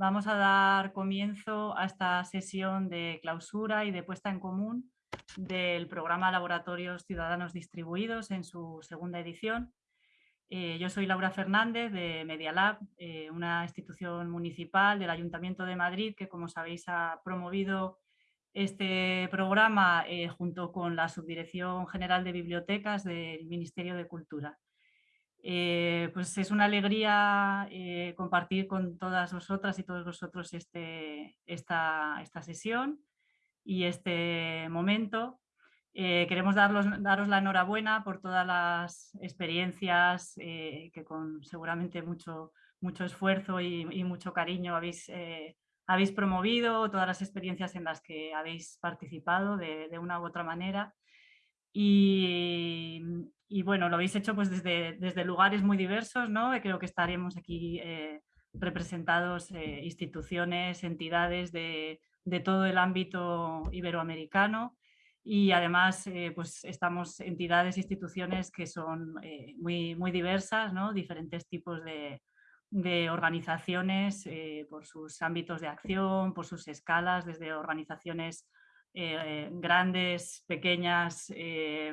vamos a dar comienzo a esta sesión de clausura y de puesta en común del programa Laboratorios Ciudadanos Distribuidos en su segunda edición. Eh, yo soy Laura Fernández de Media Lab, eh, una institución municipal del Ayuntamiento de Madrid que, como sabéis, ha promovido este programa eh, junto con la Subdirección General de Bibliotecas del Ministerio de Cultura. Eh, pues es una alegría eh, compartir con todas vosotras y todos vosotros este, esta, esta sesión y este momento. queremos daros la enhorabuena por todas las experiencias que con seguramente mucho, mucho esfuerzo y, y mucho cariño habéis habéis promovido, todas las experiencias en las que habéis participado de, una u otra manera. Y, bueno, lo habéis hecho pues desde, desde lugares muy diversos, ¿no? Creo que estaremos aquí eh, representados eh, instituciones, entidades de, todo el ámbito iberoamericano y además eh, pues estamos entidades, instituciones que son muy, muy diversas, ¿no? diferentes tipos de, de organizaciones por sus ámbitos de acción, por sus escalas, desde organizaciones eh, grandes, pequeñas, eh,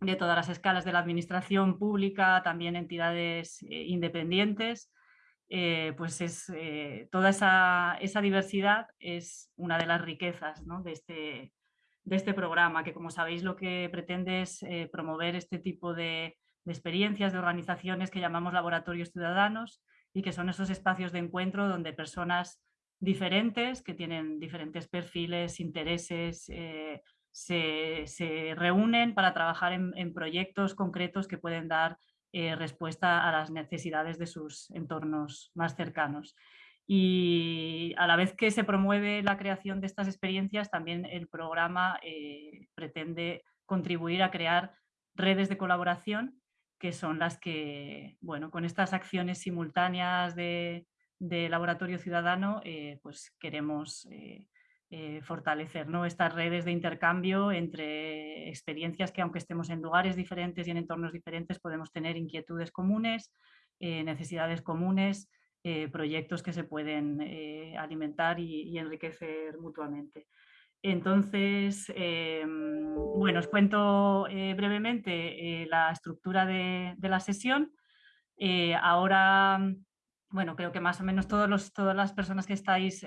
de todas las escalas de la administración pública, también entidades independientes. pues es, toda esa, diversidad es una de las riquezas de, este, de este programa, que como sabéis lo que pretende es promover este tipo de experiencias, de organizaciones que llamamos laboratorios ciudadanos, y que son esos espacios de encuentro donde personas diferentes, que tienen diferentes perfiles, intereses, eh, se, reúnen para trabajar en, proyectos concretos que pueden dar eh, respuesta a las necesidades de sus entornos más cercanos. Y a la vez que se promueve la creación de estas experiencias, también el programa eh, pretende contribuir a crear redes de colaboración que son las que, bueno, con estas acciones simultáneas de, laboratorio ciudadano, eh, pues queremos eh, eh, fortalecer ¿no? estas redes de intercambio entre experiencias que aunque estemos en lugares diferentes y en entornos diferentes podemos tener inquietudes comunes, necesidades comunes, proyectos que se pueden alimentar y enriquecer mutuamente. Entonces, bueno, os cuento brevemente la estructura de, la sesión. Ahora, bueno, creo que más o menos todos todas las personas que estáis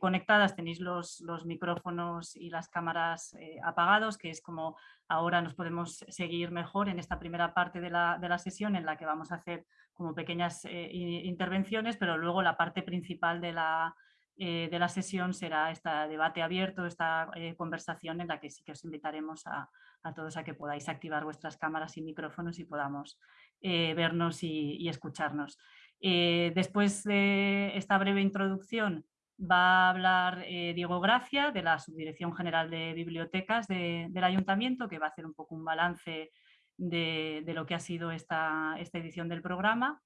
conectadas tenéis los, micrófonos y las cámaras apagados, que es como ahora nos podemos seguir mejor en esta primera parte de la, sesión en la que vamos a hacer como pequeñas intervenciones, pero luego la parte principal de la, eh, de la sesión será este debate abierto, esta eh, conversación en la que sí que os invitaremos a, todos a que podáis activar vuestras cámaras y micrófonos y podamos eh, vernos y, escucharnos. Después de esta breve introducción va a hablar Diego Gracia de la Subdirección General de Bibliotecas del Ayuntamiento que va a hacer un poco un balance de, lo que ha sido esta edición del programa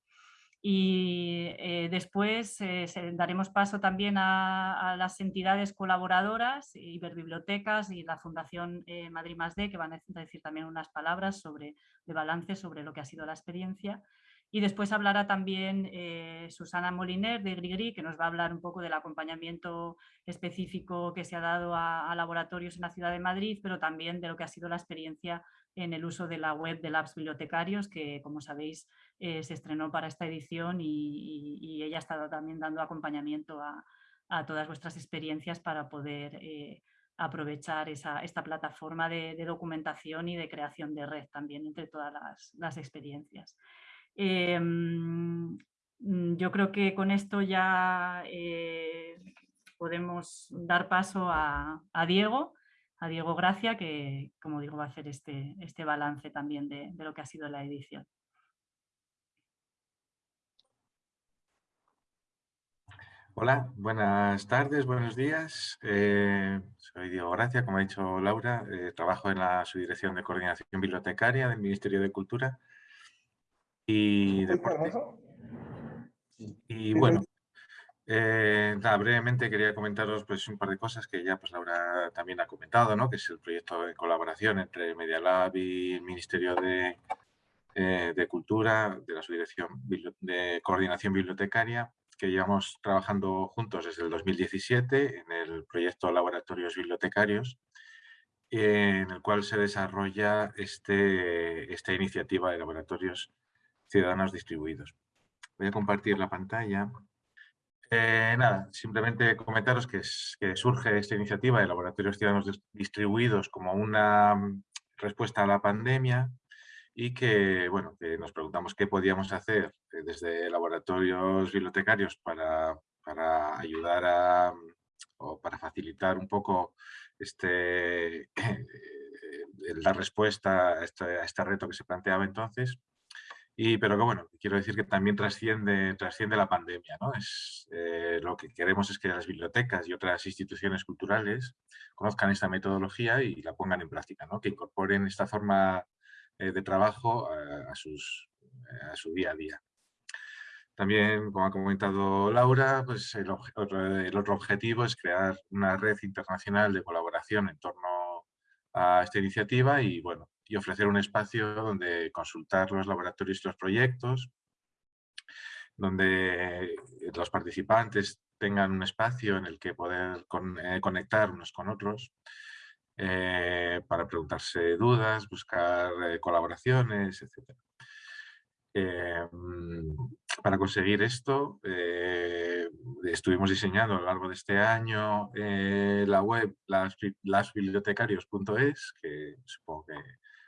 y eh, después eh, daremos paso también a, las entidades colaboradoras, Iberbibliotecas y la Fundación eh, Madrid Más D, que van a decir también unas palabras sobre, de balance sobre lo que ha sido la experiencia. Y después hablará también Susana Moliner de Grigri, que nos va a hablar un poco del acompañamiento específico que se ha dado a, laboratorios en la ciudad de Madrid, pero también de lo que ha sido la experiencia en el uso de la web de Labs Bibliotecarios, que como sabéis eh, se estrenó para esta edición y, ella ha estado también dando acompañamiento a, todas vuestras experiencias para poder eh, aprovechar esta plataforma de, documentación y de creación de red también entre todas las, experiencias. Em, yo creo que con esto ya eh, podemos dar paso a Diego, a Diego Gracia, que como digo va a hacer este, este balance también de, lo que ha sido la edición. Hola, buenas tardes, buenos días. Eh, soy Diego Gracia, como ha dicho Laura, eh, trabajo en la Subdirección de Coordinación Bibliotecaria del Ministerio de Cultura y Deporte. Y bueno, eh, brevemente quería comentaros pues, un par de cosas que ya pues, Laura también ha comentado, ¿no? que es el proyecto de colaboración entre Media Lab y el Ministerio de, eh, de Cultura, de la Subdirección de Coordinación Bibliotecaria, que llevamos trabajando juntos desde el 2017 en el proyecto Laboratorios Bibliotecarios, en el cual se desarrolla este, esta iniciativa de laboratorios ciudadanos distribuidos. Voy a compartir la pantalla. Eh, nada, simplemente comentaros que, que, surge esta iniciativa de laboratorios ciudadanos distribuidos como una mm, respuesta a la pandemia y que, bueno, que nos preguntamos qué podíamos hacer eh, desde laboratorios bibliotecarios para, para ayudar a, mm, o para facilitar un poco este, la respuesta a este, a este reto que se planteaba entonces y, pero que bueno, quiero decir que también trasciende, trasciende la pandemia. ¿no? Es, eh, lo que queremos es que las bibliotecas y otras instituciones culturales conozcan esta metodología y la pongan en práctica, ¿no? que incorporen esta forma eh, de trabajo a, sus, a su día a día. También, como ha comentado Laura, pues el, el, otro objetivo es crear una red internacional de colaboración en torno a esta iniciativa y, bueno, y ofrecer un espacio donde consultar los laboratorios y los proyectos, donde los participantes tengan un espacio en el que poder eh, conectar unos con otros eh, para preguntarse dudas, buscar eh, colaboraciones, etc. Em, para conseguir esto, estuvimos diseñando a lo largo de este año la web lasbibliotecarios.es, que supongo que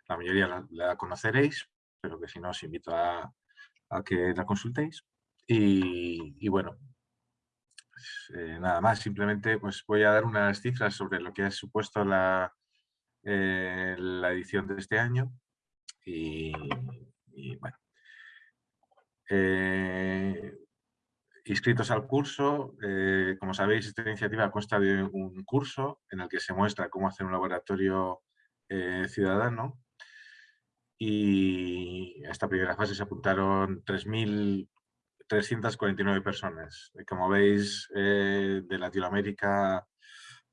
la mayoría la, conoceréis, pero que si no os invito a, que la consultéis. Y, bueno, pues, eh, nada más, simplemente pues voy a dar unas cifras sobre lo que ha supuesto la, eh, la edición de este año. Y, bueno, eh, inscritos al curso, como sabéis, esta iniciativa consta de un curso en el que se muestra cómo hacer un laboratorio ciudadano y a esta primera fase se apuntaron 3.349 personas. Como veis, eh, de Latinoamérica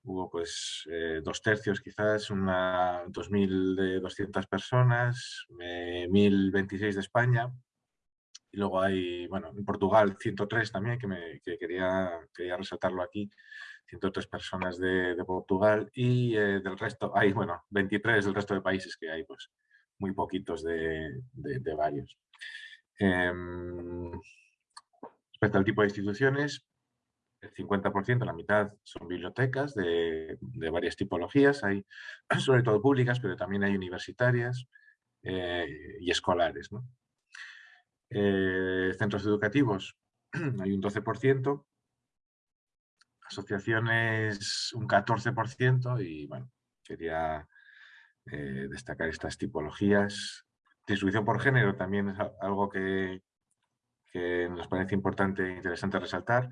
hubo pues eh, dos tercios quizás, una 2.200 personas, 1.026 de España, y luego hay, bueno, en Portugal 103 también, que, me, quería, quería resaltarlo aquí, 103 personas de, Portugal y eh, del resto, hay, bueno, 23 del resto de países que hay, pues muy poquitos de, varios. Em, respecto al tipo de instituciones, el 50%, la mitad son bibliotecas de, varias tipologías, hay sobre todo públicas, pero también hay universitarias eh, y escolares. Eh, centros educativos, hay un 12%, asociaciones un 14% y bueno, quería eh, destacar estas tipologías. Distribución por género también es algo que, nos parece importante e interesante resaltar.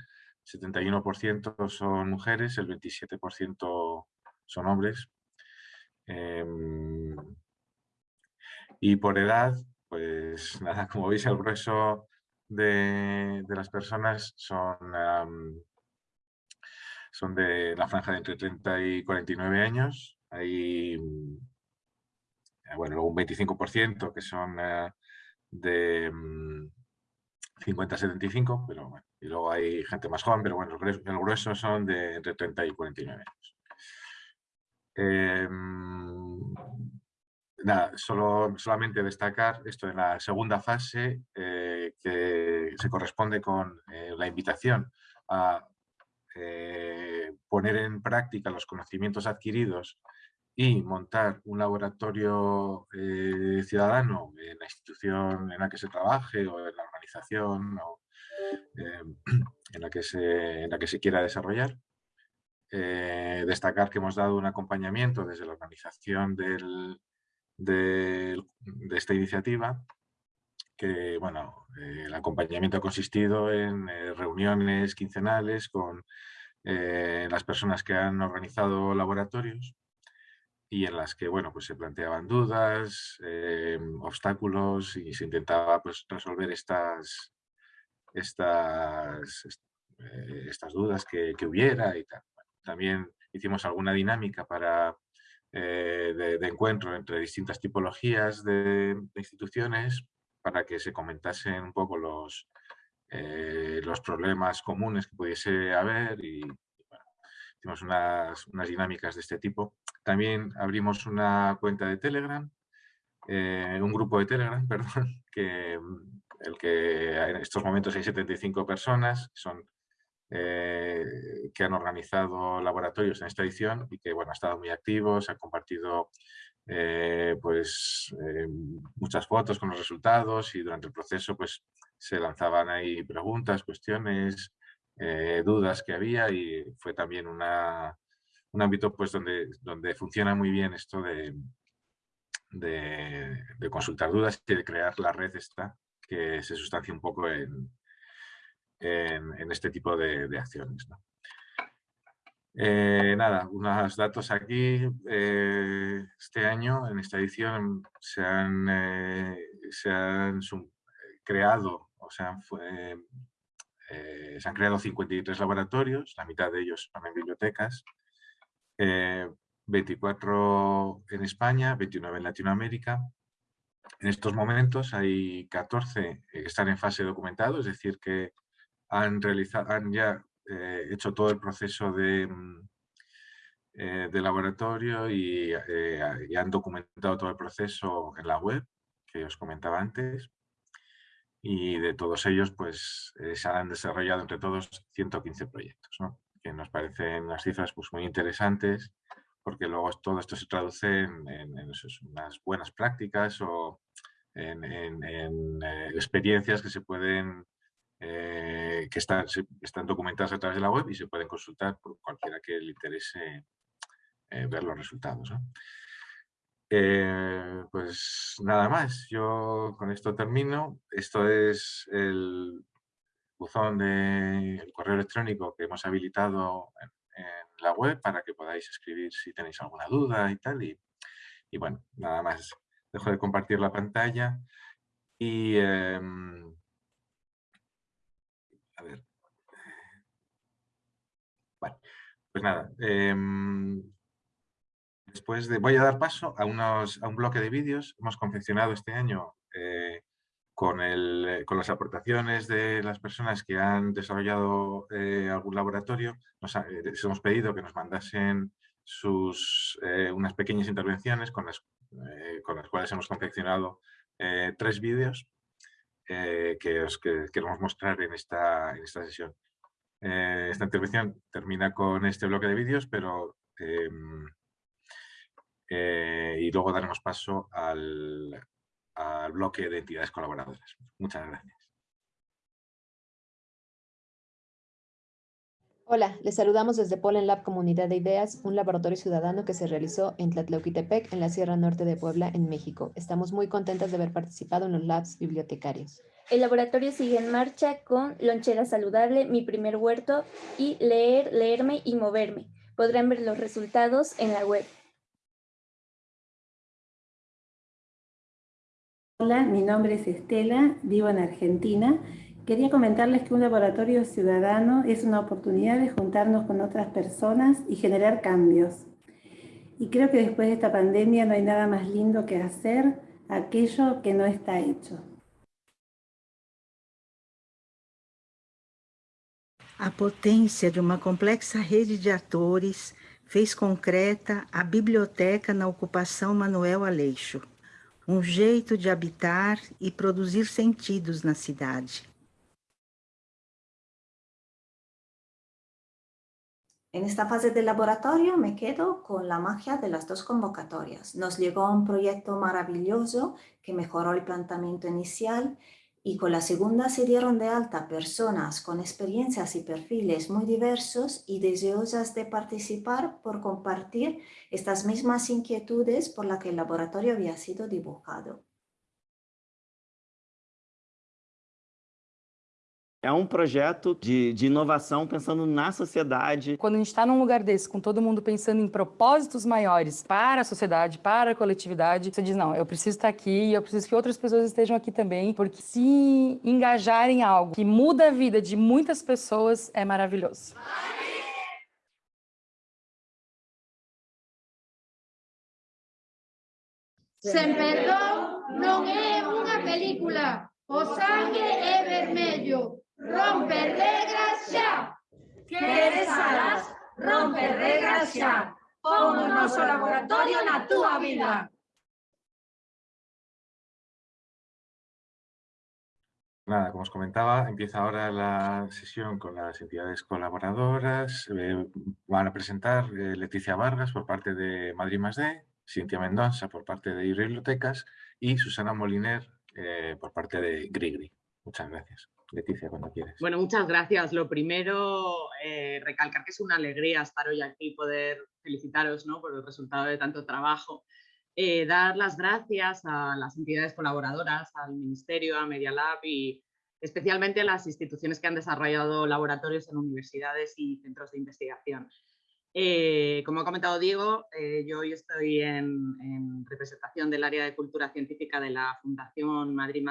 71% son mujeres, el 27% son hombres. Em, y por edad, pues nada, como veis el grueso de, las personas son, son de la franja de entre 30 y 49 años. Hay bueno, luego un 25% que son eh, de 50 a 75, pero bueno, y luego hay gente más joven, pero bueno, el grueso son de entre 30 y 49 años. Em, nada, solo, solamente destacar esto en la segunda fase eh, que se corresponde con la invitación a poner en práctica los conocimientos adquiridos y montar un laboratorio eh, ciudadano en la institución en la que se trabaje o en la organización em, en, la que se, en la que se quiera desarrollar. Eh, destacar que hemos dado un acompañamiento desde la organización del, de esta iniciativa, que bueno, eh, el acompañamiento ha consistido en reuniones quincenales con las personas que han organizado laboratorios y en las que bueno, pues se planteaban dudas, eh, obstáculos y se intentaba pues, resolver estas, estas, eh, estas dudas que, hubiera y también hicimos alguna dinámica para, eh, de, encuentro entre distintas tipologías de, instituciones para que se comentasen un poco los, los problemas comunes que pudiese haber y hicimos unas, unas, dinámicas de este tipo. También abrimos una cuenta de Telegram, un grupo de Telegram, perdón, que el que en estos momentos hay 75 personas, son eh, que han organizado laboratorios en esta edición y que bueno, han estado muy activos, han compartido eh, pues, eh, muchas fotos con los resultados y durante el proceso pues, se lanzaban ahí preguntas, cuestiones, dudas que había y fue también una, un ámbito pues, donde, donde funciona muy bien esto de, de, consultar dudas y de crear la red esta que se sustancia un poco en, en, este tipo de, acciones. Eh, nada, unos datos aquí. Eh, este año, en esta edición, se han, eh, se han creado, o sea, se han creado 53 laboratorios, la mitad de ellos son en bibliotecas, 24 en España, 29 en Latinoamérica. En estos momentos hay 14 que están en fase documentado, es decir, que han, realizado, han ya eh, hecho todo el proceso de, mm, eh, de laboratorio eh, y, han documentado todo el proceso en la web que os comentaba antes. Y de todos ellos, pues se han desarrollado entre todos 115 proyectos, que nos parecen unas cifras pues, muy interesantes porque luego todo esto se traduce en, unas buenas prácticas o en, en experiencias que se pueden eh, que están, están documentadas a través de la web y se pueden consultar por cualquiera que le interese eh, ver los resultados. Eh, pues nada más, yo con esto termino. Esto es el buzón de correo electrónico que hemos habilitado en, la web para que podáis escribir si tenéis alguna duda y tal. Y, bueno, nada más, dejo de compartir la pantalla y em, a ver. Pues nada. Em, después de, voy a dar paso a, unos, a un bloque de vídeos. Hemos confeccionado este año eh, con, el, con, las aportaciones de las personas que han desarrollado eh, algún laboratorio. Nos les hemos pedido que nos mandasen sus, eh, unas pequeñas intervenciones con las, con las cuales hemos confeccionado tres vídeos eh, que os queremos mostrar en esta, en esta sesión. Eh, esta intervención termina con este bloque de vídeos, pero em, eh, y luego daremos paso al, al bloque de entidades colaboradoras. Muchas gracias. Hola, les saludamos desde Polen Lab Comunidad de Ideas, un laboratorio ciudadano que se realizó en Tlatlauquitepec, en la Sierra Norte de Puebla, en México. Estamos muy contentas de haber participado en los labs bibliotecarios. El laboratorio sigue en marcha con Lonchera Saludable, Mi Primer Huerto y Leer, Leerme y Moverme. Podrán ver los resultados en la web. Hola, mi nombre es Estela, vivo en Argentina Quería comentarles que un laboratorio ciudadano es una oportunidad de juntarnos con otras personas y generar cambios. Y creo que después de esta pandemia no hay nada más lindo que hacer aquello que no está hecho. A potência de uma complexa rede de atores fez concreta a biblioteca na ocupação Manuel Aleixo, um jeito de habitar e produzir sentidos na cidade. En esta fase del laboratorio me quedo con la magia de las dos convocatorias. Nos llegó un proyecto maravilloso que mejoró el planteamiento inicial y con la segunda se dieron de alta personas con experiencias y perfiles muy diversos y deseosas de participar por compartir estas mismas inquietudes por las que el laboratorio había sido dibujado. É um projeto de, de inovação pensando na sociedade. Quando a gente está num lugar desse, com todo mundo pensando em propósitos maiores para a sociedade, para a coletividade, você diz, não, eu preciso estar aqui e eu preciso que outras pessoas estejam aqui também, porque se engajarem em algo que muda a vida de muitas pessoas é maravilhoso. Sem perdão não é uma película. O sangue é vermelho. Romper regras ya. ¿Qué harás? Romper regras ya. Pon un noso laboratorio na túa vida. Nada, como os comentaba, empieza ahora la sesión con las entidades colaboradoras. Eh, van a presentar eh, Leticia Vargas por parte de Madrid Más D, Cintia Mendoza por parte de Bibliotecas y Susana Moliner eh, por parte de Grigri. Muchas gracias. Leticia, cuando quieres. Bueno, muchas gracias. Lo primero, recalcar que es una alegría estar hoy aquí y poder felicitaros ¿no? por el resultado de tanto trabajo. Eh, dar las gracias a las entidades colaboradoras, al Ministerio, a Media Lab y especialmente a las instituciones que han desarrollado laboratorios en universidades y centros de investigación. Eh, como ha comentado Diego, eh, yo hoy estoy en, representación del área de cultura científica de la Fundación Madrid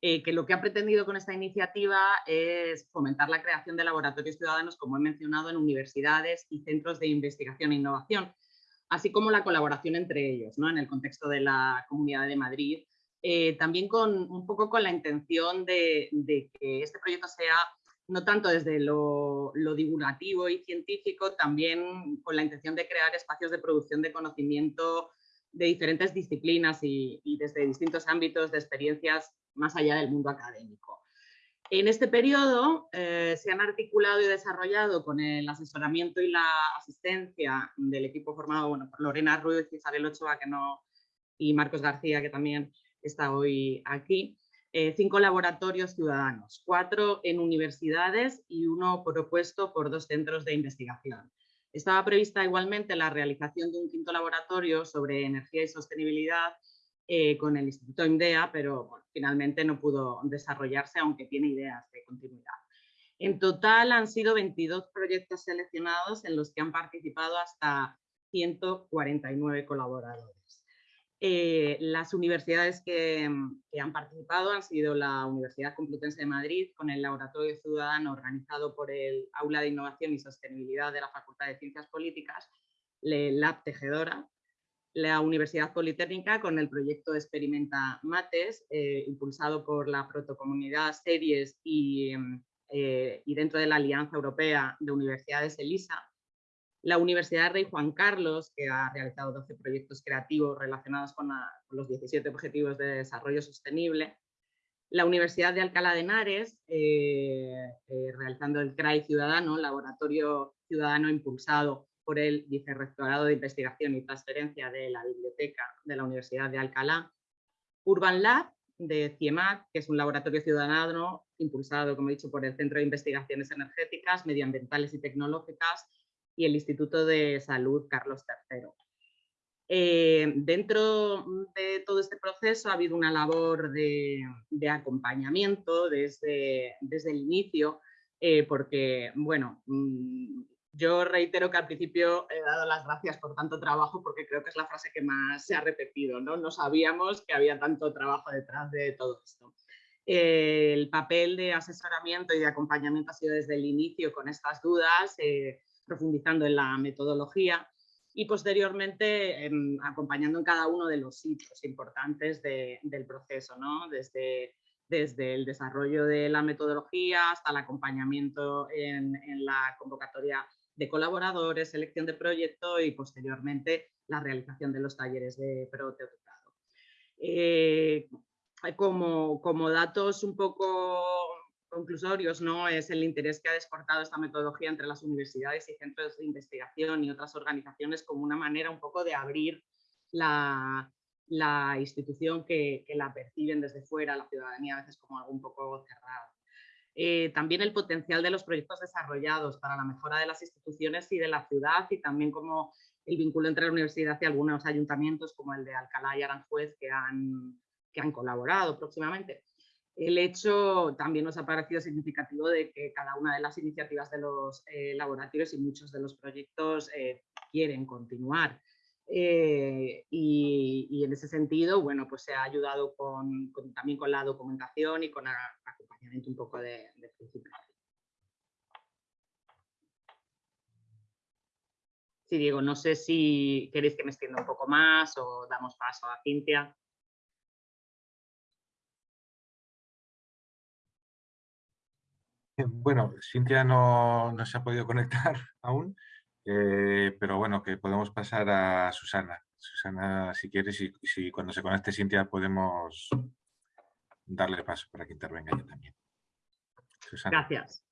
que lo que ha pretendido con esta iniciativa es fomentar la creación de laboratorios ciudadanos, como he mencionado, en universidades y centros de investigación e innovación, así como la colaboración entre ellos, ¿no? en el contexto de la Comunidad de Madrid, eh, también con un poco con la intención de, que este proyecto sea no tanto desde lo, divulgativo y científico, también con la intención de crear espacios de producción de conocimiento de diferentes disciplinas y desde distintos ámbitos de experiencias más allá del mundo académico. En este periodo eh, se han articulado y desarrollado con el asesoramiento y la asistencia del equipo formado por Lorena Ruiz, Isabel Ochoa que no, y Marcos García, que también está hoy aquí, eh, cinco laboratorios ciudadanos, cuatro en universidades y uno propuesto por dos centros de investigación. Estaba prevista igualmente la realización de un quinto laboratorio sobre energía y sostenibilidad eh, con el Instituto IMDEA, pero finalmente no pudo desarrollarse, aunque tiene ideas de continuidad. En total han sido 22 proyectos seleccionados en los que han participado hasta 149 colaboradores. Eh, las universidades que, que, han participado han sido la Universidad Complutense de Madrid, con el Laboratorio Ciudadano organizado por el Aula de Innovación y Sostenibilidad de la Facultad de Ciencias Políticas, Lab Tejedora, la Universidad Politécnica con el proyecto Experimenta Mates, eh, impulsado por la protocomunidad Series em, eh, y, dentro de la Alianza Europea de Universidades ELISA. La Universidad Rey Juan Carlos, que ha realizado 12 proyectos creativos relacionados con, los 17 Objetivos de Desarrollo Sostenible. La Universidad de Alcalá de Henares, eh, realizando el CRAI Ciudadano, Laboratorio Ciudadano Impulsado por el Vicerrectorado de Investigación y Transferencia de la Biblioteca de la Universidad de Alcalá, Urban Lab de CIEMAC, que es un laboratorio ciudadano impulsado, como he dicho, por el Centro de Investigaciones Energéticas, Medioambientales y Tecnológicas y el Instituto de Salud Carlos III. Eh, dentro de todo este proceso ha habido una labor de, acompañamiento desde, desde, el inicio, eh, porque, bueno, mm, yo reitero que al principio he dado las gracias por tanto trabajo porque creo que es la frase que más se ha repetido, ¿no? No sabíamos que había tanto trabajo detrás de todo esto. el papel de asesoramiento y de acompañamiento ha sido desde el inicio con estas dudas, eh, profundizando en la metodología y posteriormente em, acompañando en cada uno de los sitios importantes del proceso, ¿no? desde, desde el desarrollo de la metodología hasta el acompañamiento en, la convocatoria de colaboradores, selección de proyecto y posteriormente la realización de los talleres de prototipado. Eh, como, como datos un poco conclusorios, ¿no? es el interés que ha despertado esta metodología entre las universidades y centros de investigación y otras organizaciones como una manera un poco de abrir la, la institución que, que, la perciben desde fuera, la ciudadanía a veces como algo un poco cerrado. Eh, también el potencial de los proyectos desarrollados para la mejora de las instituciones y de la ciudad y también como el vínculo entre la universidad y algunos ayuntamientos como el de Alcalá y Aranjuez que han, que han colaborado próximamente. El hecho también nos ha parecido significativo de que cada una de las iniciativas de los eh, laboratorios y muchos de los proyectos eh, quieren continuar. y, en ese sentido, bueno, pues se ha ayudado también con la documentación y con la, un poco de, de principio. Sí, Diego, no sé si queréis que me extienda un poco más o damos paso a Cintia. Bueno, Cintia no, no, se ha podido conectar aún, eh, pero bueno, que podemos pasar a Susana. Susana, si quieres, y si cuando se conecte Cintia podemos darle paso para que intervenga ella también. Susana. Gracias.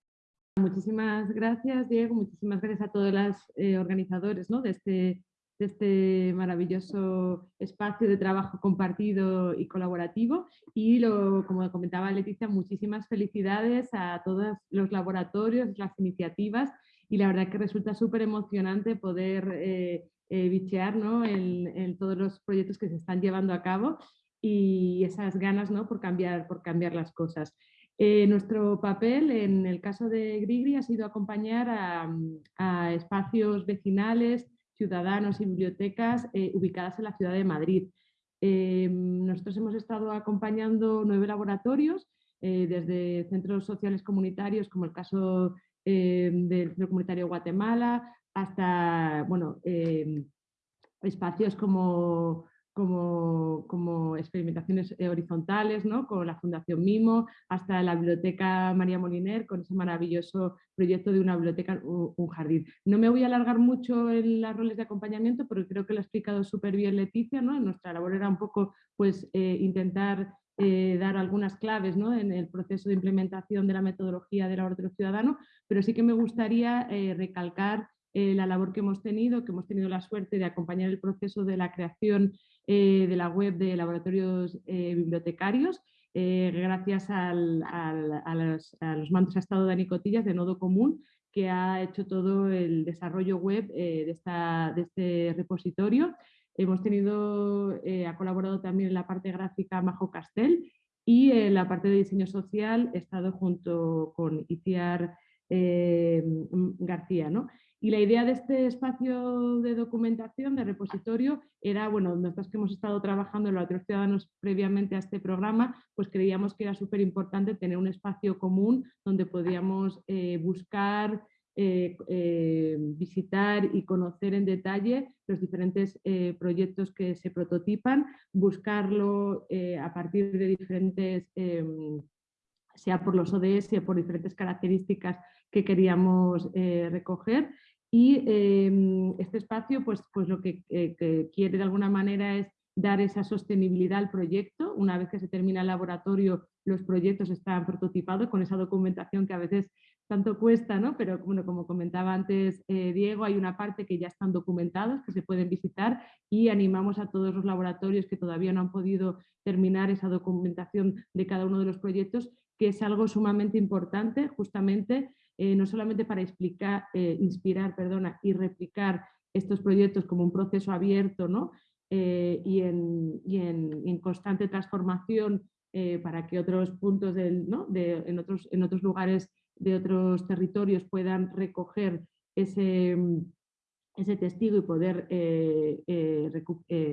Muchísimas gracias, Diego. Muchísimas gracias a todos los eh, organizadores ¿no? de, este, de este maravilloso espacio de trabajo compartido y colaborativo. Y lo, como comentaba Leticia, muchísimas felicidades a todos los laboratorios, las iniciativas. Y la verdad que resulta súper emocionante poder eh, eh, bichear ¿no? en, en, todos los proyectos que se están llevando a cabo y esas ganas ¿no? por, cambiar, por cambiar las cosas. Eh, nuestro papel en el caso de Grigri ha sido acompañar a, espacios vecinales, ciudadanos y bibliotecas eh, ubicadas en la ciudad de Madrid. Eh, nosotros hemos estado acompañando nueve laboratorios, desde centros sociales comunitarios, como el caso del Centro Comunitario Guatemala, hasta bueno, espacios como como, como experimentaciones eh, horizontales, ¿no? con la Fundación Mimo, hasta la Biblioteca María Moliner, con ese maravilloso proyecto de una biblioteca, un jardín. No me voy a alargar mucho en las roles de acompañamiento, porque creo que lo ha explicado súper bien Leticia. ¿no? Nuestra labor era un poco pues, eh, intentar eh, dar algunas claves ¿no? en el proceso de implementación de la metodología del laboratorio ciudadano, pero sí que me gustaría recalcar la labor que hemos tenido, que hemos tenido la suerte de acompañar el proceso de la creación eh, de la web de laboratorios eh, bibliotecarios, eh, gracias a, los, mandos a estado de Anicotillas de Nodo Común, que ha hecho todo el desarrollo web de, este repositorio. Hemos tenido, ha colaborado también en la parte gráfica Majo Castel y en la parte de diseño social he estado junto con Iciar García. ¿no? Y la idea de este espacio de documentación, de repositorio, era, bueno, nosotros que hemos estado trabajando en los otros ciudadanos previamente a este programa, pues creíamos que era súper importante tener un espacio común donde podíamos eh, buscar, eh, eh, visitar y conocer en detalle los diferentes proyectos que se prototipan, buscarlo a partir de diferentes, em, sea por los ODS, por diferentes características que queríamos recoger y em, este espacio pues, pues lo eh, que, quiere de alguna manera es dar esa sostenibilidad al proyecto. Una vez que se termina el laboratorio, los proyectos están prototipados con esa documentación que a veces tanto cuesta, ¿no? pero bueno, como comentaba antes eh, Diego, hay una parte que ya están documentados, que se pueden visitar y animamos a todos los laboratorios que todavía no han podido terminar esa documentación de cada uno de los proyectos, que es algo sumamente importante justamente eh, no solamente para explicar, eh, inspirar perdona, y replicar estos proyectos como un proceso abierto ¿no? Eh, y, en, y en, constante transformación para que otros puntos del, ¿no? de, en, otros, en otros lugares de otros territorios puedan recoger ese, ese testigo y poder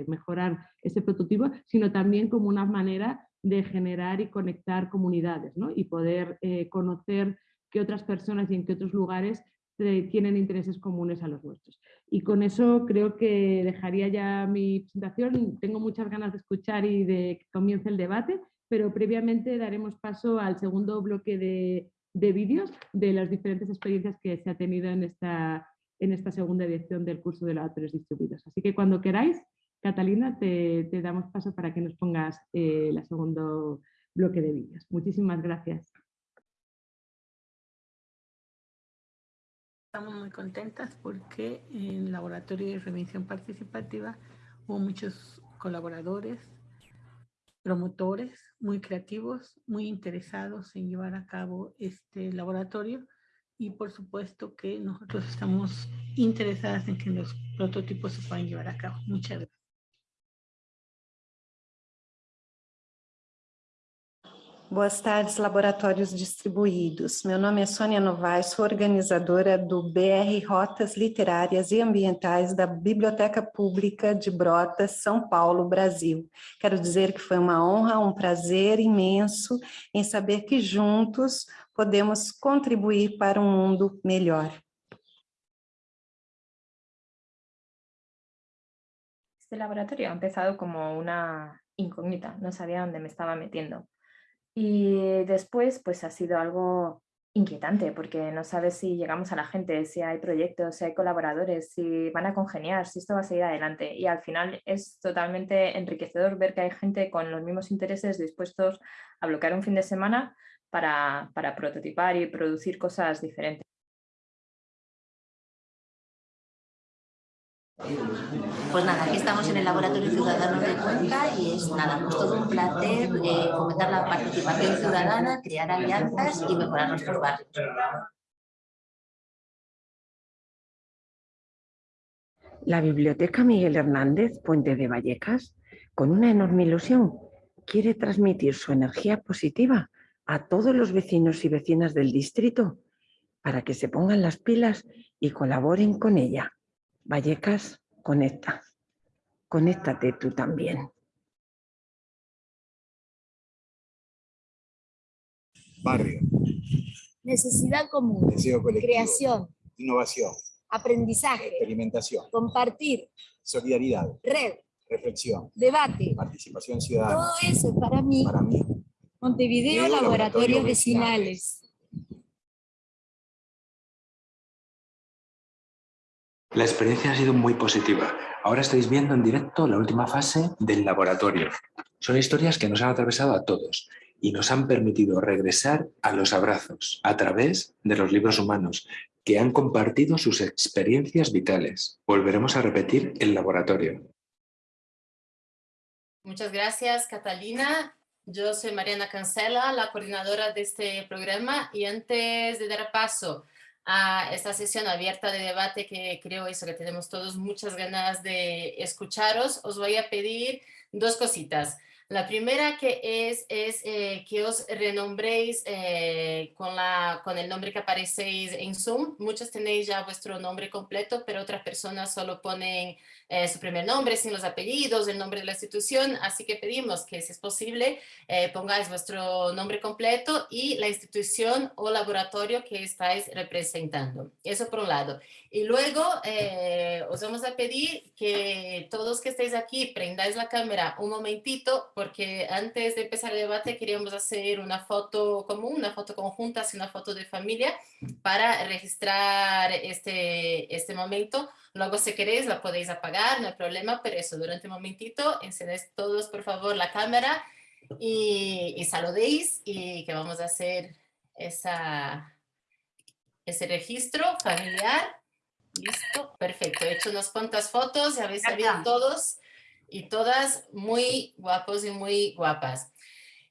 mejorar ese prototipo, sino también como una manera de generar y conectar comunidades ¿no? y poder conocer que otras personas y en qué otros lugares eh, tienen intereses comunes a los nuestros. Y con eso creo que dejaría ya mi presentación. Tengo muchas ganas de escuchar y de que comience el debate, pero previamente daremos paso al segundo bloque de, vídeos de las diferentes experiencias que se ha tenido en esta, en esta segunda edición del curso de laboratorios distribuidos. Así que cuando queráis, Catalina, te, damos paso para que nos pongas eh, el segundo bloque de vídeos. Muchísimas gracias. Estamos muy contentas porque en el Laboratorio de Revisión Participativa hubo muchos colaboradores, promotores muy creativos, muy interesados en llevar a cabo este laboratorio y por supuesto que nosotros estamos interesadas en que los prototipos se puedan llevar a cabo. Muchas gracias. Boas tardes, laboratórios distribuídos. Meu nome é Sônia Novaes, sou organizadora do BR Rotas Literárias e Ambientais da Biblioteca Pública de Brotas, São Paulo, Brasil. Quero dizer que foi uma honra, um prazer imenso em saber que juntos podemos contribuir para um mundo melhor. Este laboratorio ha empezado como una incógnita, no sabía dónde me estaba metiendo. Y después, pues ha sido algo inquietante porque no sabes si llegamos a la gente, si hay proyectos, si hay colaboradores, si van a congeniar, si esto va a seguir adelante. Y al final es totalmente enriquecedor ver que hay gente con los mismos intereses dispuestos a bloquear un fin de semana para, para prototipar y producir cosas diferentes. Pues nada, aquí estamos en el Laboratorio Ciudadano de Cuenca y es nada, pues todo un placer eh, fomentar la participación ciudadana, crear alianzas y mejorar nuestros barrios. La Biblioteca Miguel Hernández, Puente de Vallecas, con una enorme ilusión, quiere transmitir su energía positiva a todos los vecinos y vecinas del distrito para que se pongan las pilas y colaboren con ella. Vallecas, conecta. Conéctate tú también. Barrio. Necesidad común. Deseo colectivo. Creación. Innovación. Aprendizaje. Experimentación. Compartir. Solidaridad. Red. Reflexión. Debate. Participación ciudadana. Todo eso es para mí. Para mí. Montevideo Montevideo Laboratorios Vecinales. La experiencia ha sido muy positiva. Ahora estáis viendo en directo la última fase del laboratorio. Son historias que nos han atravesado a todos y nos han permitido regresar a los abrazos a través de los libros humanos que han compartido sus experiencias vitales. Volveremos a repetir el laboratorio. Muchas gracias, Catalina. Yo soy Mariana Cancela, la coordinadora de este programa y antes de dar paso a esta sesión abierta de debate que creo eso que tenemos todos muchas ganas de escucharos, os voy a pedir dos cositas. La primera que es, es eh, que os renombréis eh, con, la, con el nombre que aparecéis en Zoom. Muchos tenéis ya vuestro nombre completo, pero otras personas solo ponen eh, su primer nombre sin los apellidos, el nombre de la institución. Así que pedimos que, si es posible, pongáis vuestro nombre completo y la institución o laboratorio que estáis representando. Eso por un lado. Y luego os vamos a pedir que todos que estéis aquí prendáis la cámara un momentito porque antes de empezar el debate queríamos hacer una foto común, una foto conjunta, así una foto de familia para registrar este, este momento. Luego si queréis la podéis apagar, no hay problema, pero eso durante un momentito encendéis todos por favor la cámara y, y saludéis y que vamos a hacer esa, ese registro familiar. Listo, perfecto. He hecho unas cuantas fotos, ya habéis salido todos y todas muy guapos y muy guapas.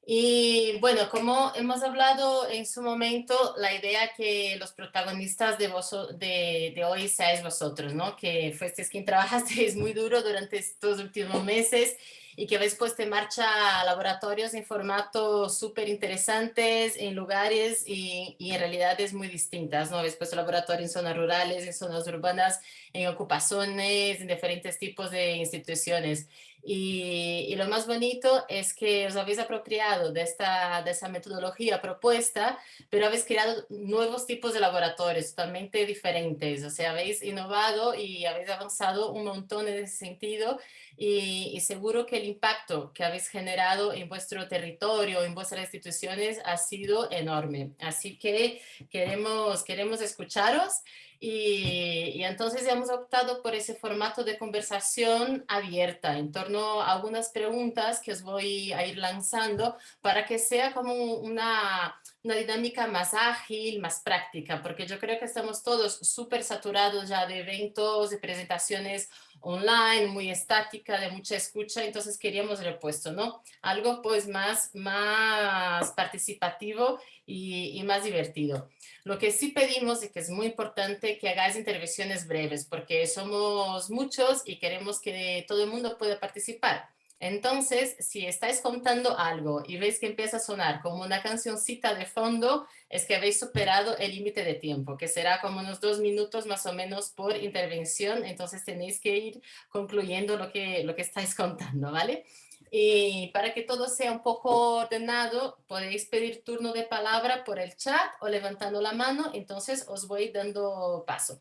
Y bueno, como hemos hablado en su momento, la idea que los protagonistas de, vos, de, de hoy seáis vosotros, ¿no? Que fuisteis quien trabajasteis muy duro durante estos últimos meses y que habéis puesto en marcha laboratorios en formatos súper interesantes, en lugares y, y, en realidades muy distintas, ¿no? Habéis puesto laboratorios en zonas rurales, en zonas urbanas, en ocupaciones, en diferentes tipos de instituciones. Y, lo más bonito es que os habéis apropiado de, esta, de esa metodología propuesta, pero habéis creado nuevos tipos de laboratorios totalmente diferentes. O sea, habéis innovado y habéis avanzado un montón en ese sentido y, y seguro que el impacto que habéis generado en vuestro territorio, en vuestras instituciones ha sido enorme. Así que queremos, queremos escucharos y, y, entonces hemos optado por ese formato de conversación abierta en torno a algunas preguntas que os voy a ir lanzando para que sea como una, una dinámica más ágil, más práctica, porque yo creo que estamos todos súper saturados ya de eventos, de presentaciones online, muy estática, de mucha escucha, entonces queríamos repuesto, ¿no? Algo pues más, más participativo y, y más divertido. Lo que sí pedimos y que es muy importante que hagáis intervenciones breves porque somos muchos y queremos que todo el mundo pueda participar. Entonces, si estáis contando algo y veis que empieza a sonar como una cancioncita de fondo, es que habéis superado el límite de tiempo, que será como unos dos minutos más o menos por intervención. Entonces tenéis que ir concluyendo lo que, lo que estáis contando, ¿vale? Y para que todo sea un poco ordenado, podéis pedir turno de palabra por el chat o levantando la mano, entonces os voy dando paso.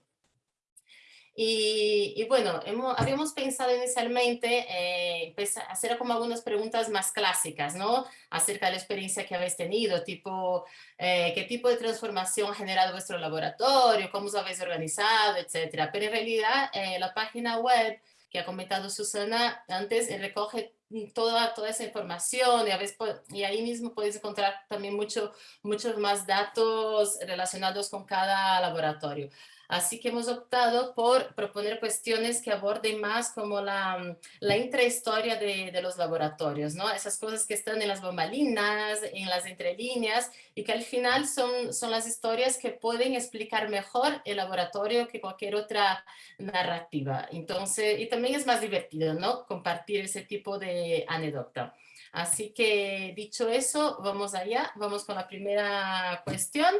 Y, bueno, hemos, habíamos pensado inicialmente eh, hacer como algunas preguntas más clásicas, ¿no? Acerca de la experiencia que habéis tenido, tipo, eh, qué tipo de transformación ha generado vuestro laboratorio, cómo os habéis organizado, etcétera. Pero en realidad eh, la página web que ha comentado Susana antes recoge toda, toda esa información y, a veces, y ahí mismo puedes encontrar también mucho, muchos más datos relacionados con cada laboratorio. Así que hemos optado por proponer cuestiones que aborden más como la, mm, la intrahistoria de, de los laboratorios, ¿no? Esas cosas que están en las bombalinas, en las entrelíneas y que al final son, son las historias que pueden explicar mejor el laboratorio que cualquier otra narrativa. Entonces, y también es más divertido, ¿no? Compartir ese tipo de anécdota. Así que dicho eso, vamos allá, vamos con la primera cuestión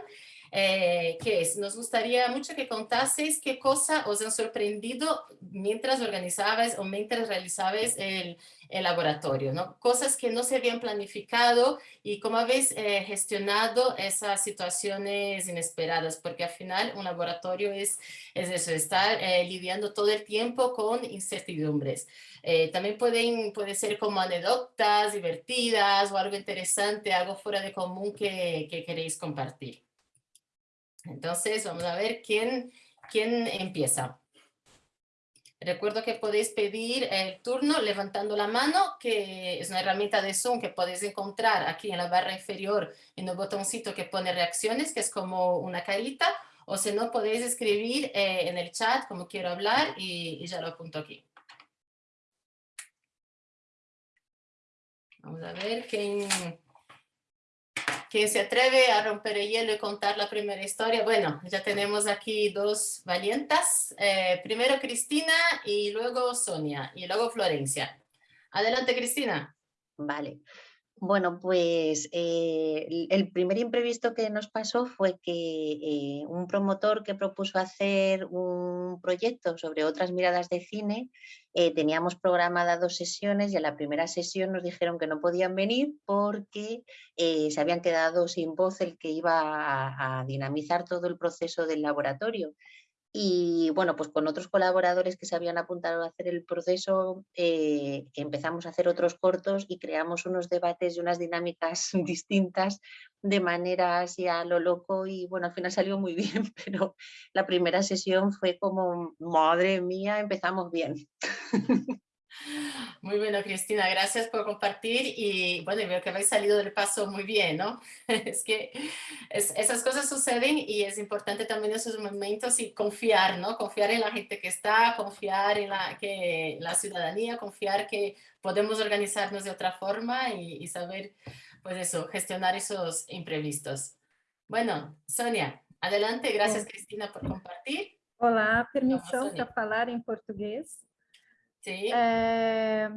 eh, que es, nos gustaría mucho que contaseis qué cosa os han sorprendido mientras organizabais o mientras realizabais el, el laboratorio, ¿no? Cosas que no se habían planificado y cómo habéis eh, gestionado esas situaciones inesperadas, porque al final un laboratorio es, es eso, estar eh, lidiando todo el tiempo con incertidumbres. Eh, también pueden, puede ser como anécdotas divertidas o algo interesante, algo fuera de común que, que queréis compartir. Entonces, vamos a ver quién, quién empieza. Recuerdo que podéis pedir el turno levantando la mano, que es una herramienta de Zoom que podéis encontrar aquí en la barra inferior en el botoncito que pone reacciones, que es como una carita, o si no podéis escribir eh, en el chat como quiero hablar y, y ya lo apunto aquí. Vamos a ver quién, ¿Quién se atreve a romper el hielo y contar la primera historia? Bueno, ya tenemos aquí dos valientas. Eh, primero Cristina y luego Sonia y luego Florencia. Adelante, Cristina. Vale. Bueno, pues eh, el primer imprevisto que nos pasó fue que eh, un promotor que propuso hacer un proyecto sobre otras miradas de cine, eh, teníamos programadas dos sesiones y en la primera sesión nos dijeron que no podían venir porque se habían quedado sin voz el que iba a dinamizar todo el proceso del laboratorio. Y bueno, pues con otros colaboradores que se habían apuntado a hacer el proceso, eh, empezamos a hacer otros cortos y creamos unos debates y unas dinámicas distintas de manera así a lo loco y bueno, al final salió muy bien, pero la primera sesión fue como, madre mía, empezamos bien. Muy bueno, Cristina, gracias por compartir y bueno, veo que habéis salido del paso muy bien, ¿no? Es que esas cosas suceden y es importante también esos momentos y confiar, ¿no? Confiar en la gente que está, confiar en la, que, la ciudadanía, confiar que podemos organizarnos de otra forma y, saber, pues eso, gestionar esos imprevistos. Bueno, Sonia, adelante, gracias Cristina por compartir. Hola, permissão para falar em português. Sim. É,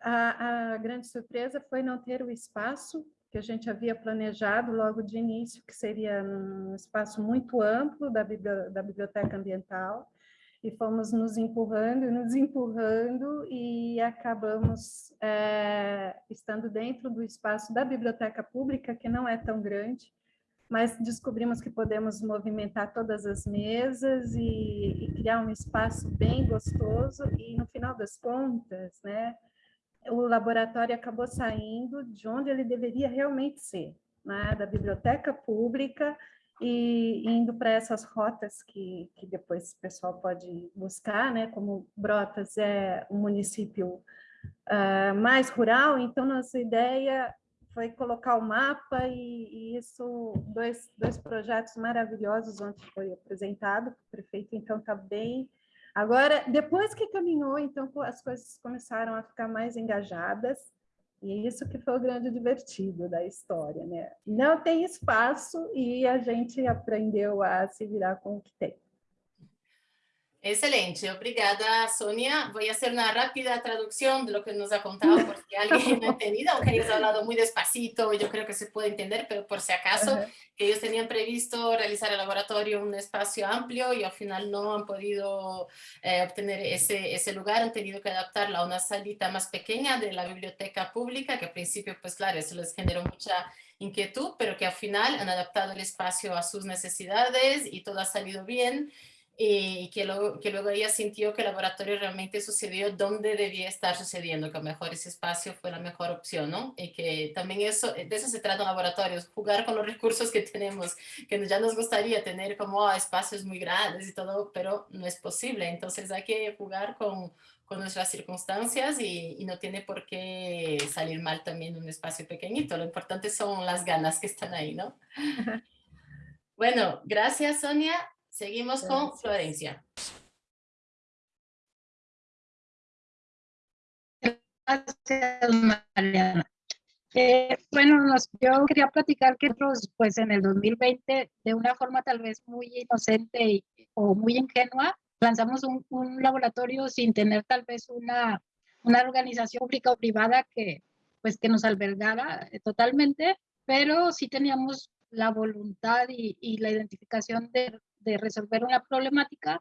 a, a grande surpresa foi não ter o espaço que a gente havia planejado logo de início, que seria um espaço muito amplo da, da biblioteca ambiental, e fomos nos empurrando, nos empurrando, e acabamos é, estando dentro do espaço da biblioteca pública, que não é tão grande, mas descobrimos que podemos movimentar todas as mesas e, e, criar um espaço bem gostoso e no final das contas, né, o laboratório acabou saindo de onde ele deveria realmente ser, né, da biblioteca pública e indo para essas rotas que, que depois o pessoal pode buscar, né, como Brotas é um município uh, mais rural, então nossa ideia foi colocar o mapa e, e, isso, dois, dois projetos maravilhosos ontem foi apresentado o prefeito, então está bem... Agora, depois que caminhou, então as coisas começaram a ficar mais engajadas, e isso que foi o grande divertido da história, né? Não tem espaço e a gente aprendeu a se virar com o que tem. Excelente, obrigada Sonia. Voy a hacer una rápida traducción de lo que nos ha contado por si alguien no ha entendido, aunque hayas hablado muy despacito, yo creo que se puede entender, pero por si acaso, que ellos tenían previsto realizar el laboratorio en un espacio amplio y al final no han podido eh, obtener ese, ese lugar, han tenido que adaptarla a una salita más pequeña de la biblioteca pública, que al principio, pues claro, eso les generó mucha inquietud, pero que al final han adaptado el espacio a sus necesidades y todo ha salido bien y que luego, que luego ella sintió que el laboratorio realmente sucedió donde debía estar sucediendo, que a lo mejor ese espacio fue la mejor opción, ¿no? Y que también eso, de eso se trata en laboratorios, jugar con los recursos que tenemos, que ya nos gustaría tener como ah, espacios muy grandes y todo, pero no es posible, entonces hay que jugar con, con nuestras circunstancias y, y, no tiene por qué salir mal también un espacio pequeñito, lo importante son las ganas que están ahí, ¿no? bueno, gracias Sonia. Seguimos con Florencia. Gracias, Mariana. Eh, bueno, yo quería platicar que nosotros, pues en el 2020, de una forma tal vez muy inocente o muy ingenua, lanzamos un, un, laboratorio sin tener tal vez una, una organización pública o privada que, pues, que nos albergara eh, totalmente, pero sí teníamos la voluntad y, y la identificación de de resolver una problemática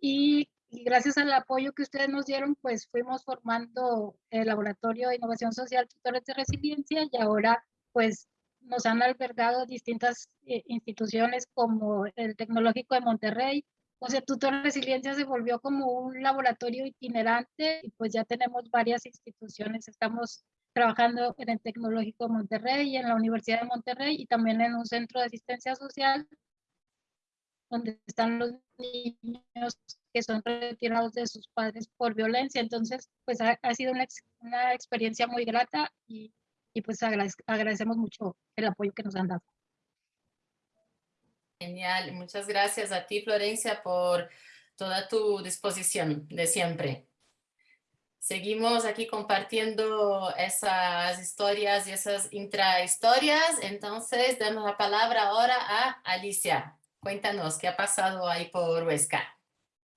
y, gracias al apoyo que ustedes nos dieron, pues fuimos formando el Laboratorio de Innovación Social Tutores de Resiliencia y ahora pues nos han albergado distintas eh, instituciones como el Tecnológico de Monterrey. O sea, Tutor Resiliencia se volvió como un laboratorio itinerante y pues ya tenemos varias instituciones. Estamos trabajando en el Tecnológico de Monterrey, en la Universidad de Monterrey y también en un centro de asistencia social donde están los niños que son retirados de sus padres por violencia. Entonces, pues ha, sido una, una, experiencia muy grata y, y pues agradecemos mucho el apoyo que nos han dado. Genial, muchas gracias a ti Florencia por toda tu disposición de siempre. Seguimos aquí compartiendo esas historias y esas intrahistorias, entonces damos la palabra ahora a Alicia. Cuéntanos, ¿qué ha pasado ahí por Huesca?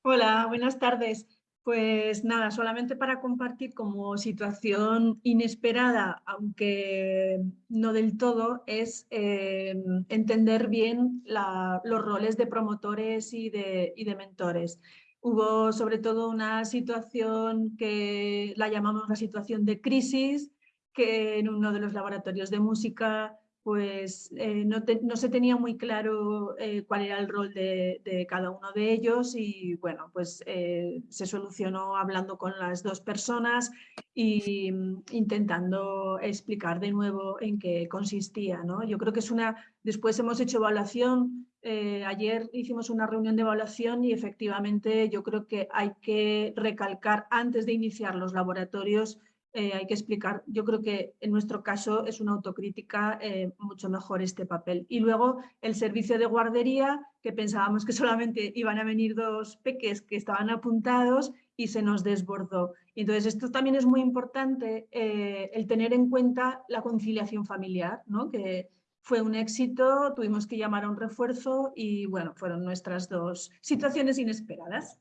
Hola, buenas tardes. Pues nada, solamente para compartir como situación inesperada, aunque no del todo, es eh, entender bien los roles de promotores y de, y de mentores. Hubo sobre todo una situación que la llamamos la situación de crisis, que en uno de los laboratorios de música pues eh, no, se tenía muy claro eh, cuál era el rol de, cada uno de ellos y bueno, pues eh, se solucionó hablando con las dos personas e intentando explicar de nuevo en qué consistía. ¿no? Yo creo que es una, después hemos hecho evaluación, ayer hicimos una reunión de evaluación y efectivamente yo creo que hay que recalcar antes de iniciar los laboratorios eh, hay que explicar, yo creo que en nuestro caso es una autocrítica eh, mucho mejor este papel. Y luego el servicio de guardería, que pensábamos que solamente iban a venir dos peques que estaban apuntados y se nos desbordó. Entonces esto también es muy importante, eh, el tener en cuenta la conciliación familiar, ¿no? que fue un éxito, tuvimos que llamar a un refuerzo y bueno, fueron nuestras dos situaciones inesperadas.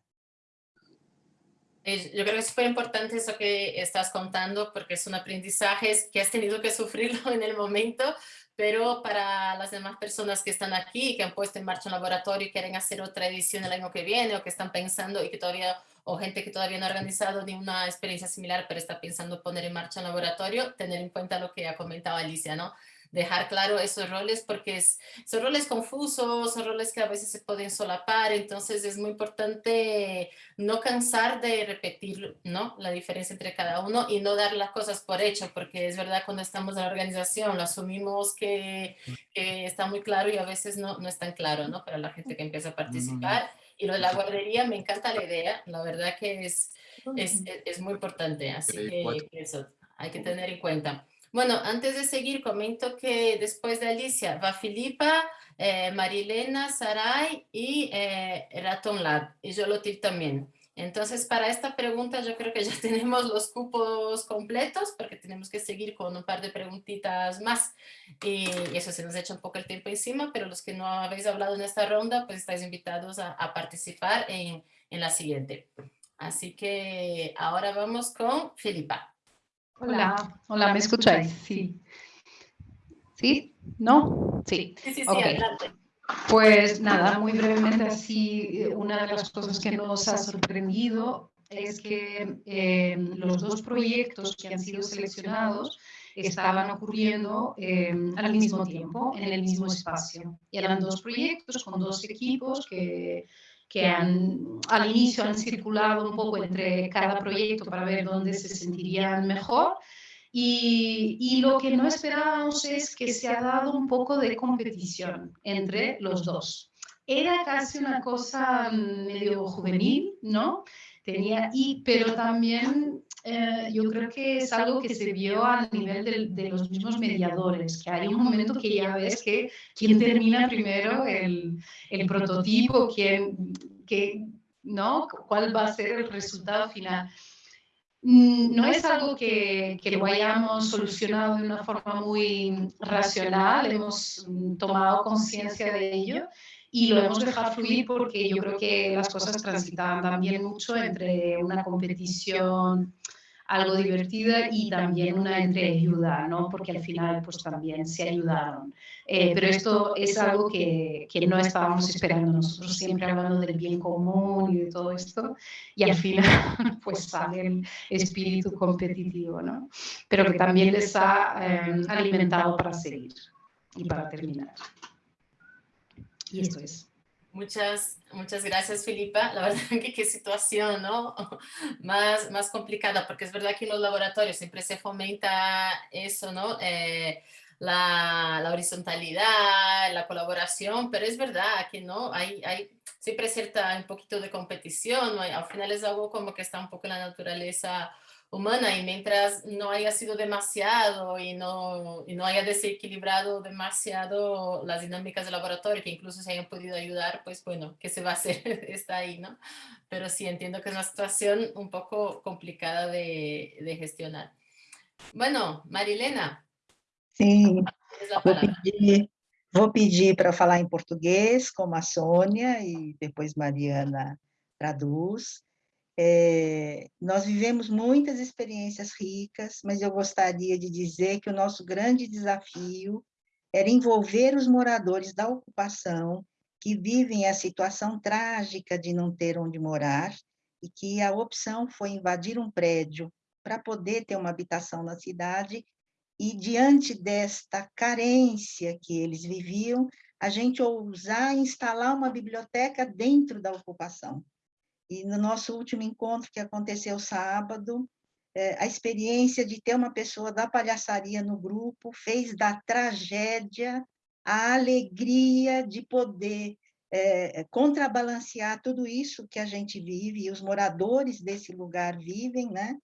Yo creo que es súper importante eso que estás contando porque es un aprendizaje que has tenido que sufrirlo en el momento, pero para las demás personas que están aquí, que han puesto en marcha un laboratorio y quieren hacer otra edición el año que viene o que están pensando y que todavía, o gente que todavía no ha organizado ni una experiencia similar, pero está pensando poner en marcha un laboratorio, tener en cuenta lo que ha comentado Alicia, ¿no? Dejar claro esos roles porque es, son roles confusos, son roles que a veces se pueden solapar, entonces es muy importante no cansar de repetir ¿no? la diferencia entre cada uno y no dar las cosas por hecho, porque es verdad cuando estamos en la organización lo asumimos que, que está muy claro y a veces no, no es tan claro ¿no? para la gente que empieza a participar. Y lo de la guardería, me encanta la idea, la verdad que es, es, es muy importante, así que eso hay que tener en cuenta. Bueno, antes de seguir, comento que después de Alicia va Filipa, eh, Marilena, Saray y eh, Raton Lab, y Jolotil también. Entonces, para esta pregunta yo creo que ya tenemos los cupos completos, porque tenemos que seguir con un par de preguntitas más. Y eso se nos echa un poco el tiempo encima, pero los que no habéis hablado en esta ronda, pues estáis invitados a, a participar en, en la siguiente. Así que ahora vamos con Filipa. Hola, hola, ¿me escucháis? Sí. ¿Sí? ¿No? Sí. Sí, sí, Pues nada, muy brevemente así, una de las cosas que nos ha sorprendido es que eh, los dos proyectos que han sido seleccionados estaban ocurriendo eh, al mismo tiempo, en el mismo espacio. Y eran dos proyectos con dos equipos que que han, al inicio han circulado un poco entre cada proyecto para ver dónde se sentirían mejor. Y, y, lo que no esperábamos es que se ha dado un poco de competición entre los dos. Era casi una cosa medio juvenil, ¿no? Tenía, y, pero también eh, yo creo que es algo que se vio a nivel de, de, los mismos mediadores, que hay un momento que ya ves que quién termina primero el, el prototipo, quién, que, ¿no? cuál va a ser el resultado final. Mm, no es algo que, que, lo hayamos solucionado de una forma muy racional, hemos mm, tomado conciencia de ello y lo hemos dejado fluir porque yo creo que las cosas transitaban también mucho entre una competición algo divertida y también una entreayuda, ¿no? Porque al final pues también se ayudaron. Eh, pero esto es algo que, que, no estábamos esperando nosotros, siempre hablando del bien común y de todo esto, y al final pues sale el espíritu competitivo, ¿no? Pero que también les ha eh, alimentado para seguir y para terminar. Y esto es. Muchas, muchas gracias, Filipa. La verdad que qué situación, ¿no? Más, más complicada, porque es verdad que en los laboratorios siempre se fomenta eso, ¿no? Eh, la, la, horizontalidad, la colaboración, pero es verdad que no, hay, hay siempre cierta, un poquito de competición, ¿no? al final es algo como que está un poco en la naturaleza humana y mientras no haya sido demasiado y no, y no haya desequilibrado demasiado las dinámicas del laboratorio, que incluso se hayan podido ayudar, pues bueno, ¿qué se va a hacer? Está ahí, ¿no? Pero sí, entiendo que es una situación un poco complicada de, de gestionar. Bueno, Marilena. Sim, vou pedir, vou pedir para falar em português, como a Sônia, e depois Mariana traduz. É, nós vivemos muitas experiências ricas, mas eu gostaria de dizer que o nosso grande desafio era envolver os moradores da ocupação que vivem a situação trágica de não ter onde morar e que a opção foi invadir um prédio para poder ter uma habitação na cidade e diante desta carência que eles viviam, a gente ousar instalar uma biblioteca dentro da ocupação. E no nosso último encontro, que aconteceu sábado, é, a experiência de ter uma pessoa da palhaçaria no grupo fez da tragédia a alegria de poder é, contrabalancear tudo isso que a gente vive e os moradores desse lugar vivem, né?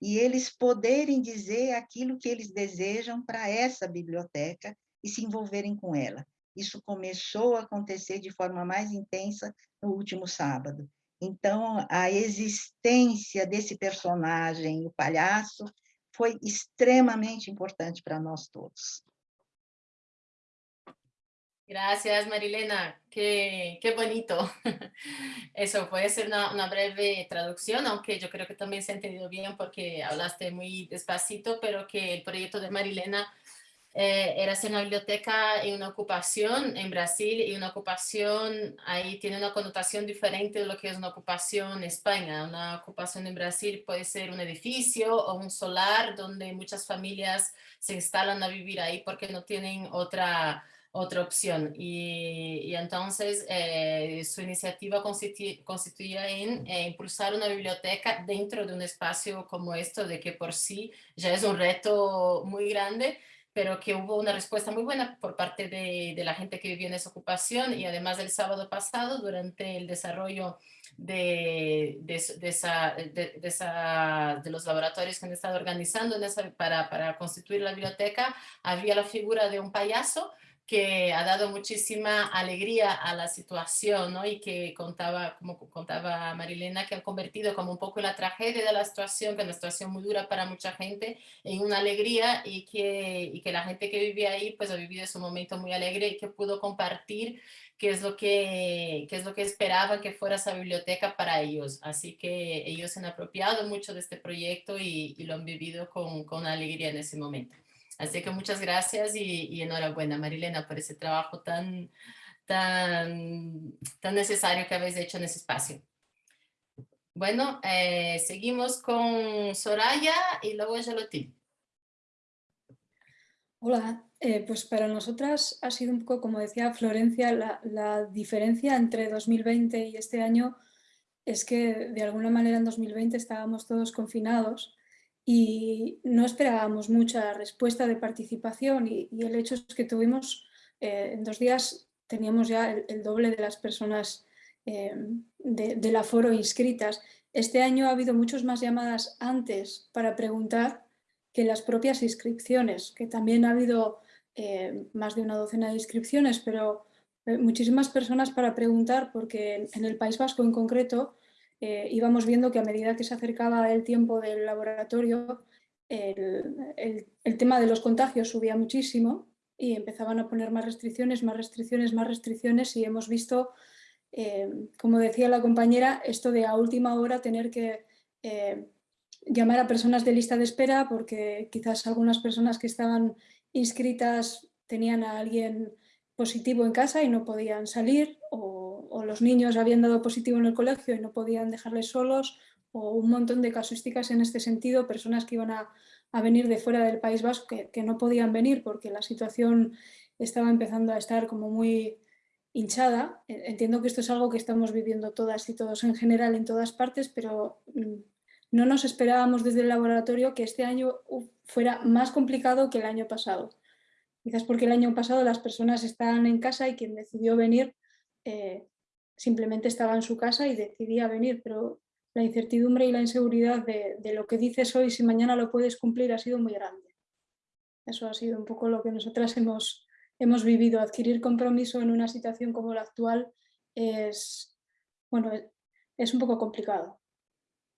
E eles poderem dizer aquilo que eles desejam para essa biblioteca e se envolverem com ela. Isso começou a acontecer de forma mais intensa no último sábado. Então, a existência desse personagem, o palhaço, foi extremamente importante para nós todos. Gracias, Marilena. Qué bonito. Eso puede ser una, una, breve traducción, aunque yo creo que también se ha entendido bien porque hablaste muy despacito, pero que el proyecto de Marilena eh, era hacer una biblioteca en una ocupación en Brasil y una ocupación ahí tiene una connotación diferente de lo que es una ocupación en España. Una ocupación en Brasil puede ser un edificio o un solar donde muchas familias se instalan a vivir ahí porque no tienen otra, otra opción. Y, y entonces eh, su iniciativa constituía en eh, impulsar una biblioteca dentro de un espacio como esto, de que por sí ya es un reto muy grande, pero que hubo una respuesta muy buena por parte de, de, la gente que vivía en esa ocupación y además el sábado pasado durante el desarrollo de, de, de esa, esa, de los laboratorios que han estado organizando en esa, para, para constituir la biblioteca, había la figura de un payaso que ha dado muchísima alegría a la situación, ¿no? Y que contaba, como contaba Marilena, que ha convertido como un poco la tragedia de la situación, que es una situación muy dura para mucha gente, en una alegría y que, y que la gente que vivía ahí, pues ha vivido ese momento muy alegre y que pudo compartir qué es lo que, qué es lo que esperaban que fuera esa biblioteca para ellos. Así que ellos se han apropiado mucho de este proyecto y, lo han vivido con, con alegría en ese momento. Así que muchas gracias y, y, enhorabuena, Marilena, por ese trabajo tan, tan, tan necesario que habéis hecho en ese espacio. Bueno, eh, seguimos con Soraya y luego Gelotín. Hola, Eh, pues para nosotras ha sido un poco, como decía Florencia, la, la, diferencia entre 2020 y este año es que de alguna manera en 2020 estábamos todos confinados y no esperábamos mucha respuesta de participación y, el hecho es que tuvimos, eh, en dos días teníamos ya el, doble de las personas eh, de, del aforo inscritas. Este año ha habido muchas más llamadas antes para preguntar que las propias inscripciones, que también ha habido eh, más de una docena de inscripciones, pero muchísimas personas para preguntar porque en el País Vasco en concreto eh, íbamos viendo que a medida que se acercaba el tiempo del laboratorio el, tema de los contagios subía muchísimo y empezaban a poner más restricciones, más restricciones, más restricciones y hemos visto, eh, como decía la compañera, esto de a última hora tener que eh, llamar a personas de lista de espera porque quizás algunas personas que estaban inscritas tenían a alguien positivo en casa y no podían salir o, o, los niños habían dado positivo en el colegio y no podían dejarles solos o un montón de casuísticas en este sentido, personas que iban a, venir de fuera del País Vasco que, no podían venir porque la situación estaba empezando a estar como muy hinchada. Entiendo que esto es algo que estamos viviendo todas y todos en general en todas partes, pero mm, no nos esperábamos desde el laboratorio que este año fuera más complicado que el año pasado. Quizás porque el año pasado las personas estaban en casa y quien decidió venir eh, simplemente estaba en su casa y decidía venir, pero la incertidumbre y la inseguridad de, de, lo que dices hoy, si mañana lo puedes cumplir, ha sido muy grande. Eso ha sido un poco lo que nosotras hemos, hemos vivido. Adquirir compromiso en una situación como la actual es, bueno, es un poco complicado.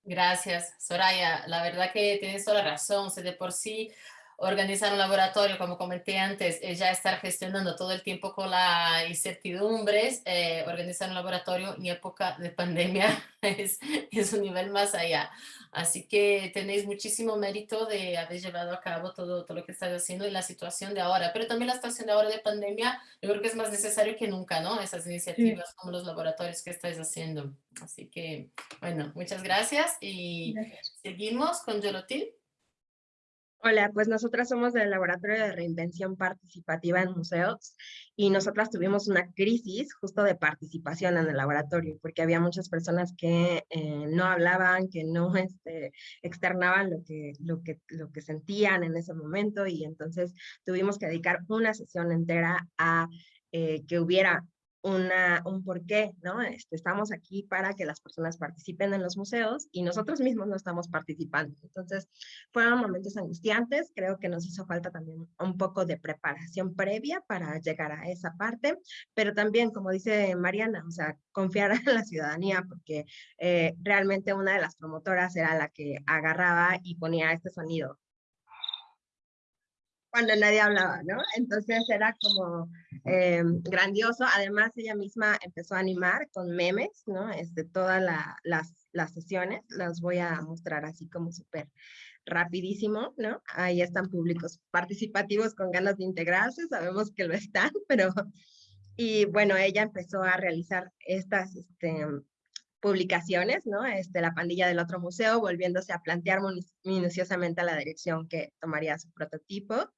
Gracias, Soraya. La verdad que tienes toda la razón. O de por sí, organizar un laboratorio, como comenté antes, es ya estar gestionando todo el tiempo con las incertidumbres. Eh, organizar un laboratorio en época de pandemia es, es un nivel más allá. Así que tenéis muchísimo mérito de haber llevado a cabo todo, todo lo que estáis haciendo en la situación de ahora. Pero también la situación de ahora de pandemia, yo creo que es más necesario que nunca, ¿no? Esas iniciativas sí. como los laboratorios que estáis haciendo. Así que, bueno, muchas gracias y gracias. seguimos con Yolotil. Hola, pues nosotras somos del Laboratorio de Reinvención Participativa en Museos y nosotras tuvimos una crisis justo de participación en el laboratorio porque había muchas personas que eh, no hablaban, que no este, externaban lo que, lo, que, lo que sentían en ese momento y entonces tuvimos que dedicar una sesión entera a eh, que hubiera una, un porqué, ¿no? Este, estamos aquí para que las personas participen en los museos y nosotros mismos no estamos participando. Entonces, fueron momentos angustiantes, creo que nos hizo falta también un poco de preparación previa para llegar a esa parte, pero también, como dice Mariana, o sea, confiar en la ciudadanía, porque eh, realmente una de las promotoras era la que agarraba y ponía este sonido, cuando nadie hablaba, ¿no? Entonces era como eh, grandioso. Además, ella misma empezó a animar con memes, ¿no? Este, todas la, las, las sesiones, las voy a mostrar así como súper rapidísimo, ¿no? Ahí están públicos participativos con ganas de integrarse, sabemos que lo están, pero... Y bueno, ella empezó a realizar estas este, publicaciones, ¿no? Este, la pandilla del otro museo, volviéndose a plantear minuciosamente la dirección que tomaría su prototipo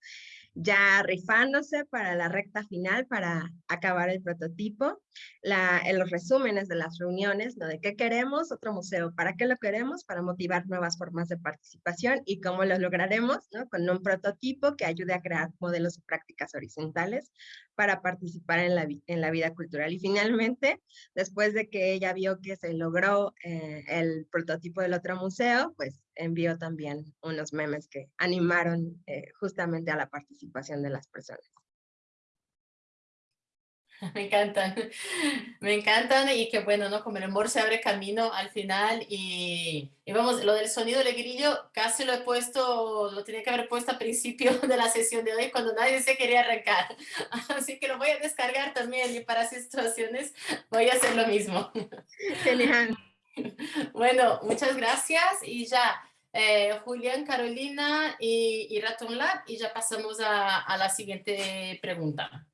ya rifándose para la recta final, para acabar el prototipo, en los resúmenes de las reuniones, ¿no? De qué queremos, otro museo, para qué lo queremos, para motivar nuevas formas de participación y cómo lo lograremos, ¿no? Con un prototipo que ayude a crear modelos y prácticas horizontales para participar en la, en la vida cultural. Y finalmente, después de que ella vio que se logró eh, el prototipo del otro museo, pues envió también unos memes que animaron eh, justamente a la participación de las personas. Me encantan, me encantan y que bueno, ¿no? Como el amor se abre camino al final y, y, vamos, lo del sonido del grillo casi lo he puesto, lo tenía que haber puesto al principio de la sesión de hoy cuando nadie se quería arrancar. Así que lo voy a descargar también y para situaciones voy a hacer lo mismo. Genial. Bueno, muchas gracias y ya eh, Julián, Carolina y, y Raton Lab y ya pasamos a, a la siguiente pregunta.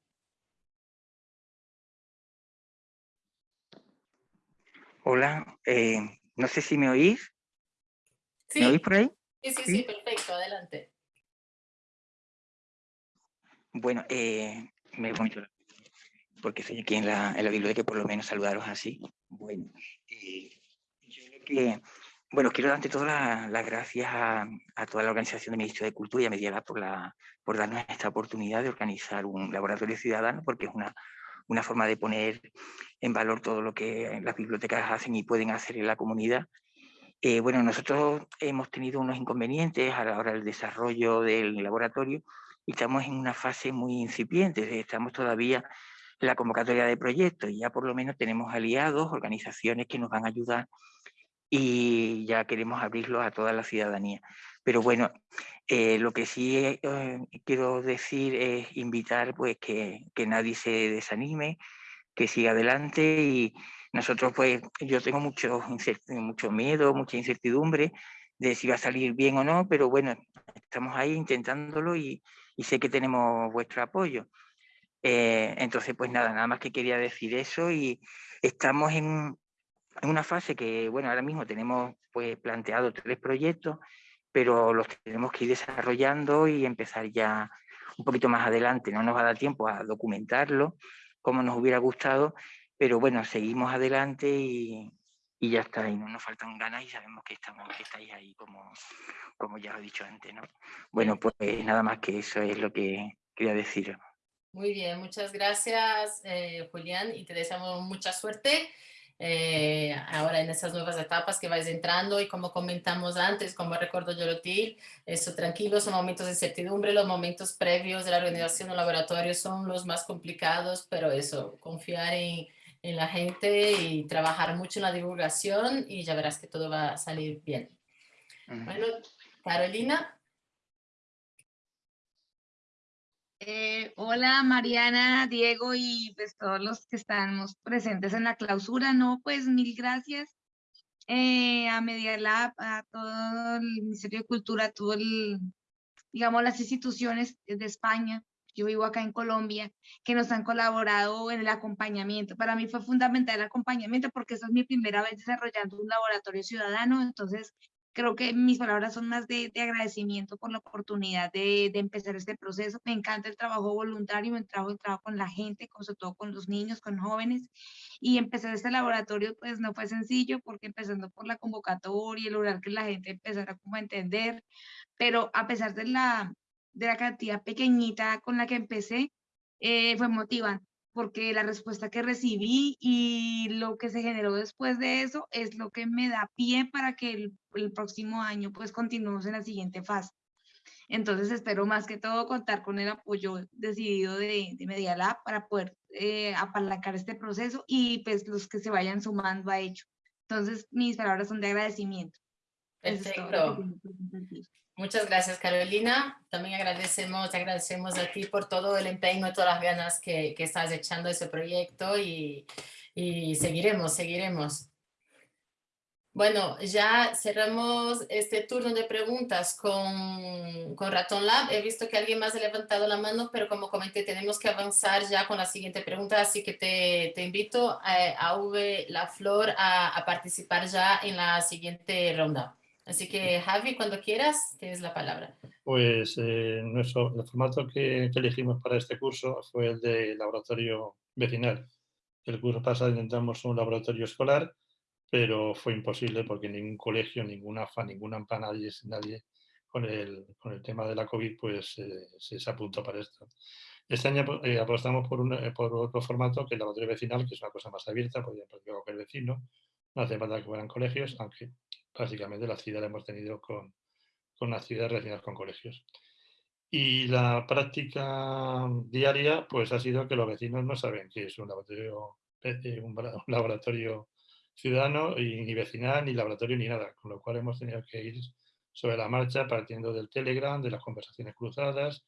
Hola, eh, no sé si me oís. Sí. ¿Me oís por ahí? Sí, sí, sí, sí, perfecto, adelante. Bueno, eh, me comento porque estoy aquí en la, en la biblioteca y por lo menos saludaros así. Bueno, eh, yo creo que, bueno, quiero ante todo las gracias a, a, toda la organización del Ministerio de Cultura y a Medialab por, la, por darnos esta oportunidad de organizar un laboratorio ciudadano, porque es una, una forma de poner en valor todo lo que las bibliotecas hacen y pueden hacer en la comunidad. Eh, bueno, nosotros hemos tenido unos inconvenientes a la hora del desarrollo del laboratorio y estamos en una fase muy incipiente, estamos todavía en la convocatoria de proyectos y ya por lo menos tenemos aliados, organizaciones que nos van a ayudar y ya queremos abrirlo a toda la ciudadanía. Pero bueno, eh, lo que sí eh, quiero decir es invitar pues que, que, nadie se desanime, que siga adelante y nosotros pues yo tengo mucho, mucho miedo, mucha incertidumbre de si va a salir bien o no, pero bueno, estamos ahí intentándolo y, sé que tenemos vuestro apoyo. Eh, entonces, pues nada, nada más que quería decir eso y estamos en, en una fase que, bueno, ahora mismo tenemos pues planteado tres proyectos, pero los tenemos que ir desarrollando y empezar ya un poquito más adelante. No nos va a dar tiempo a documentarlo como nos hubiera gustado, pero bueno, seguimos adelante y, ya está, y no nos faltan ganas y sabemos que, estamos, que estáis ahí como, como ya lo he dicho antes, ¿no? Bueno, pues nada más que eso es lo que quería decir. Muy bien, muchas gracias eh, Julián y te deseamos mucha suerte eh, ahora en esas nuevas etapas que vais entrando y como comentamos antes, como recuerdo Yorotil, eso tranquilo, son momentos de incertidumbre, los momentos previos de la organización del laboratorio son los más complicados, pero eso, confiar en, en la gente y trabajar mucho en la divulgación y ya verás que todo va a salir bien. Bueno, Carolina. Eh, hola Mariana, Diego y pues todos los que estamos presentes en la clausura, no, pues mil gracias. Eh, a Media Lab, a todo el Ministerio de Cultura, a todo las instituciones de España, yo vivo acá en Colombia, que nos han colaborado en el acompañamiento. Para mí fue fundamental el acompañamiento porque esa es mi primera vez desarrollando un laboratorio ciudadano, entonces creo que mis palabras son más de, de agradecimiento por la oportunidad de, de, empezar este proceso. Me encanta el trabajo voluntario, me trabajo, el trabajo con la gente, con, sobre todo con los niños, con jóvenes. Y empezar este laboratorio pues no fue sencillo porque empezando por la convocatoria lograr que la gente empezara como a entender, pero a pesar de la, de la cantidad pequeñita con la que empecé, eh, fue motivante porque la respuesta que recibí y lo que se generó después de eso es lo que me da pie para que el, el próximo año pues continuemos en la siguiente fase. Entonces espero más que todo contar con el apoyo decidido de, de Media Lab para poder eh, apalancar este proceso y pues los que se vayan sumando a ello. Entonces mis palabras son de agradecimiento. Perfecto. Muchas gracias, Carolina. También agradecemos, agradecemos a ti por todo el empeño todas las ganas que, que estás echando a ese proyecto y, y, seguiremos, seguiremos. Bueno, ya cerramos este turno de preguntas con, con Raton Lab. He visto que alguien más ha levantado la mano, pero como comenté, tenemos que avanzar ya con la siguiente pregunta, así que te, te invito a, a V La Flor a, a participar ya en la siguiente ronda. Así que Javi, cuando quieras, tienes la palabra. Pues eh, nuestro, el formato que, elegimos para este curso fue el de laboratorio vecinal. El curso pasado intentamos un laboratorio escolar, pero fue imposible porque ningún colegio, ninguna AFA, ninguna AMPA, nadie, nadie con, el, con el tema de la COVID pues eh, se, apuntó para esto. Este año eh, apostamos por, un, eh, por otro formato que el laboratorio vecinal, que es una cosa más abierta, podría practicar cualquier vecino, no hace falta que fueran colegios, aunque básicamente la ciudad la hemos tenido con, con las ciudades relacionadas con colegios. Y la práctica diaria pues ha sido que los vecinos no saben qué es un laboratorio, eh, un laboratorio ciudadano y ni vecinal, ni laboratorio, ni nada, con lo cual hemos tenido que ir sobre la marcha partiendo del Telegram, de las conversaciones cruzadas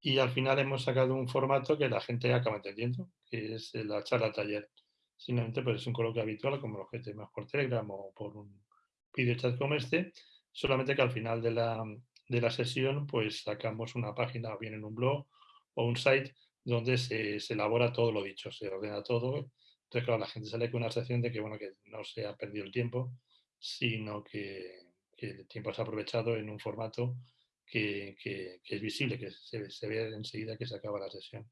y al final hemos sacado un formato que la gente acaba entendiendo, que es la charla taller. Simplemente pues es un coloquio habitual como lo que tenemos por Telegram o por un chat como este, solamente que al final de la, de la sesión pues sacamos una página o bien en un blog o un site donde se, se, elabora todo lo dicho, se ordena todo. Entonces, claro, la gente sale con una sensación de que, bueno, que no se ha perdido el tiempo, sino que, que el tiempo se ha aprovechado en un formato que, es visible, que se, ve enseguida que se acaba la sesión.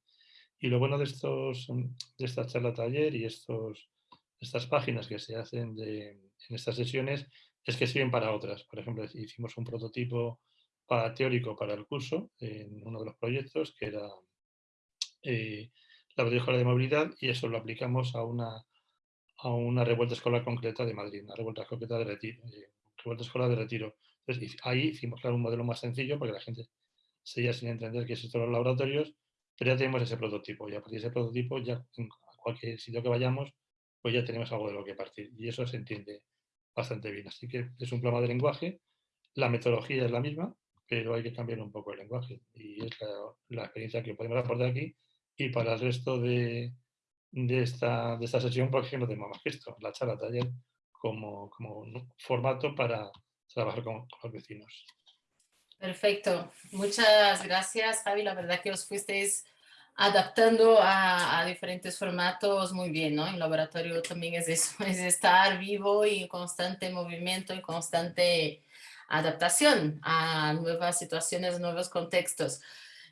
Y lo bueno de, estos, de esta charla taller y estos, estas páginas que se hacen en estas sesiones es que sirven para otras. Por ejemplo, hicimos un prototipo para, teórico para el curso en uno de los proyectos que era eh, la escolar de movilidad y eso lo aplicamos a una, a una revuelta escolar concreta de Madrid, una revuelta concreta de retiro, eh, escolar de retiro. Entonces, ahí hicimos claro, un modelo más sencillo porque la gente seguía sin entender qué de los laboratorios, pero ya tenemos ese prototipo y a partir de ese prototipo ya en cualquier sitio que vayamos, pues ya tenemos algo de lo que partir y eso se entiende bastante bien. Así que es un programa de lenguaje, la metodología es la misma, pero hay que cambiar un poco el lenguaje y es la, experiencia que podemos aportar aquí y para el resto de, de, esta, de esta sesión, porque no tenemos más que esto, la charla taller como, como un formato para trabajar con, los vecinos. Perfecto. Muchas gracias, Javi. La verdad que os fuisteis adaptando a, diferentes formatos muy bien, ¿no? En laboratorio también es eso, es estar vivo y en constante movimiento y constante adaptación a nuevas situaciones, nuevos contextos.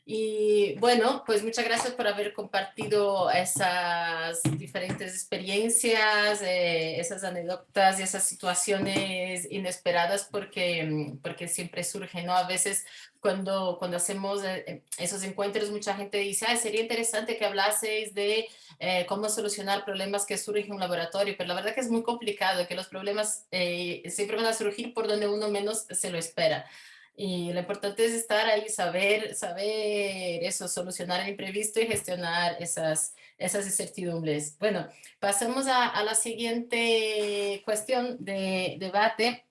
Y bueno, pues muchas gracias por haber compartido esas diferentes experiencias, eh, esas anécdotas y esas situaciones inesperadas porque, porque siempre surgen, ¿no? A veces cuando, cuando hacemos eh, esos encuentros mucha gente dice, Ay, sería interesante que hablaseis de eh, cómo solucionar problemas que surgen en un laboratorio, pero la verdad que es muy complicado, que los problemas siempre van a surgir por donde uno menos se lo espera. Y lo importante es estar ahí, saber, saber eso, solucionar el imprevisto y gestionar esas, esas incertidumbres. Bueno, pasemos a, a la siguiente cuestión de debate,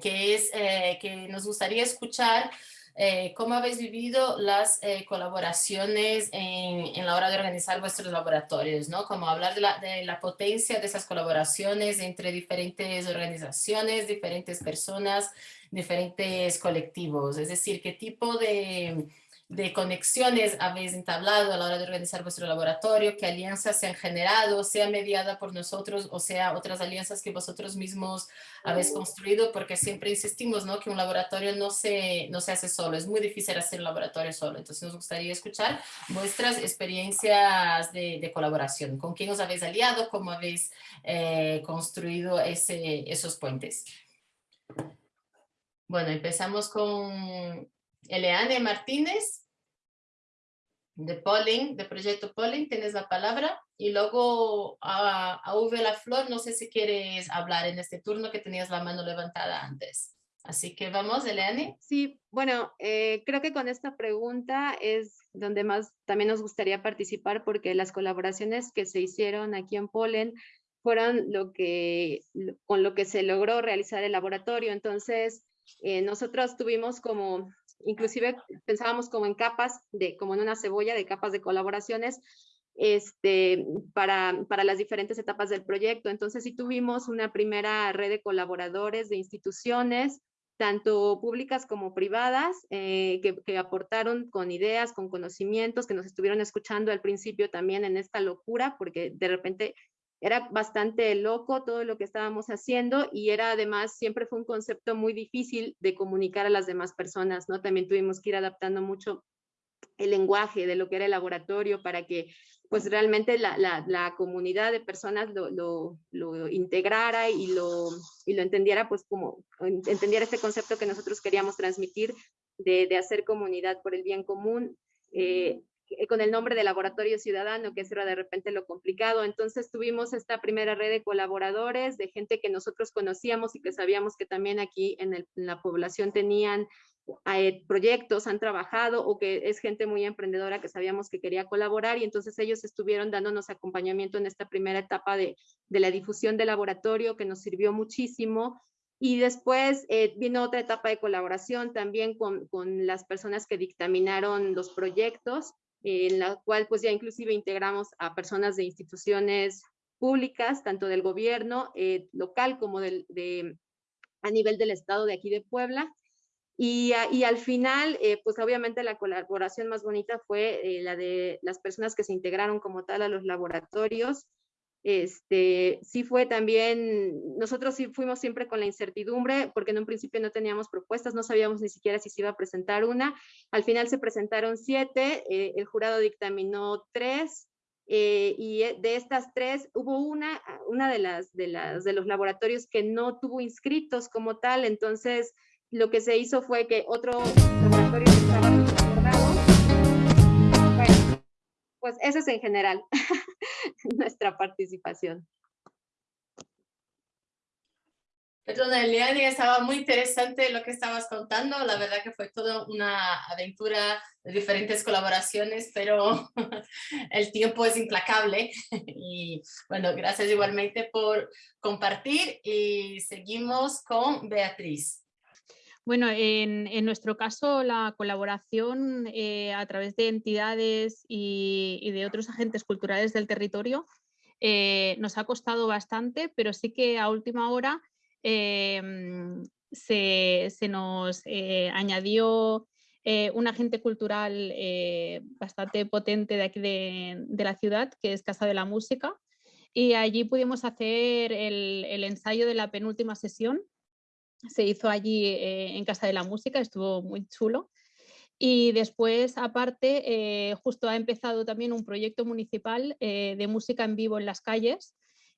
que es eh, que nos gustaría escuchar eh, cómo habéis vivido las eh, colaboraciones en, en, la hora de organizar vuestros laboratorios, ¿no? Como hablar de la, de la potencia de esas colaboraciones entre diferentes organizaciones, diferentes personas, diferentes colectivos, es decir, qué tipo de, de conexiones habéis entablado a la hora de organizar vuestro laboratorio, qué alianzas se han generado, sea mediada por nosotros o sea otras alianzas que vosotros mismos habéis construido, porque siempre insistimos ¿no? que un laboratorio no se, no se hace solo, es muy difícil hacer un laboratorio solo, entonces nos gustaría escuchar vuestras experiencias de, de colaboración, con quién os habéis aliado, cómo habéis eh, construido ese, esos puentes. Bueno, empezamos con Eleane Martínez, de Polling, de Proyecto Polling, tienes la palabra. Y luego a, a V La Flor, no sé si quieres hablar en este turno que tenías la mano levantada antes. Así que vamos, Eleane. Sí, bueno, eh, creo que con esta pregunta es donde más también nos gustaría participar porque las colaboraciones que se hicieron aquí en Pollen fueron lo que, con lo que se logró realizar el laboratorio. Entonces, eh, nosotros tuvimos como, inclusive pensábamos como en capas, de, como en una cebolla de capas de colaboraciones, este, para, para las diferentes etapas del proyecto. Entonces sí tuvimos una primera red de colaboradores, de instituciones, tanto públicas como privadas, eh, que, que, aportaron con ideas, con conocimientos, que nos estuvieron escuchando al principio también en esta locura, porque de repente era bastante loco todo lo que estábamos haciendo y era además, siempre fue un concepto muy difícil de comunicar a las demás personas, ¿no? También tuvimos que ir adaptando mucho el lenguaje de lo que era el laboratorio para que pues realmente la, la, comunidad de personas lo, lo, lo, integrara y lo, y lo entendiera pues como entendiera este concepto que nosotros queríamos transmitir de, de hacer comunidad por el bien común. Eh, con el nombre de Laboratorio Ciudadano, que eso de repente lo complicado. Entonces tuvimos esta primera red de colaboradores, de gente que nosotros conocíamos y que sabíamos que también aquí en, la población tenían eh, proyectos, han trabajado o que es gente muy emprendedora que sabíamos que quería colaborar y entonces ellos estuvieron dándonos acompañamiento en esta primera etapa de, de la difusión del laboratorio que nos sirvió muchísimo. Y después eh, vino otra etapa de colaboración también con, con, las personas que dictaminaron los proyectos en la cual pues ya inclusive integramos a personas de instituciones públicas, tanto del gobierno eh, local como del, de, a nivel del estado de aquí de Puebla. Y, y al final, eh, pues obviamente la colaboración más bonita fue eh, la de las personas que se integraron como tal a los laboratorios, este, sí fue también, nosotros sí fuimos siempre con la incertidumbre, porque en un principio no teníamos propuestas, no sabíamos ni siquiera si se iba a presentar una. Al final se presentaron siete, eh, el jurado dictaminó tres, eh, y e, de estas tres hubo una, una de, las, de, las, de los laboratorios que no tuvo inscritos como tal, entonces lo que se hizo fue que otro laboratorio estaba Bueno, pues eso es en general. nuestra participación. Perdona, Eliani, estaba muy interesante lo que estabas contando. La verdad que fue toda una aventura de diferentes colaboraciones, pero el tiempo es implacable. Y bueno, gracias igualmente por compartir y seguimos con Beatriz. Bueno, en, nuestro caso la colaboración eh, a través de entidades y, de otros agentes culturales del territorio eh, nos ha costado bastante, pero sí que a última hora em, se, nos eh, añadió un agente cultural bastante potente de aquí de, la ciudad, que es Casa de la Música, y allí pudimos hacer el ensayo de la penúltima sesión se hizo allí eh, en Casa de la Música, estuvo muy chulo. Y después, aparte, eh, justo ha empezado también un proyecto municipal eh, de música en vivo en las calles.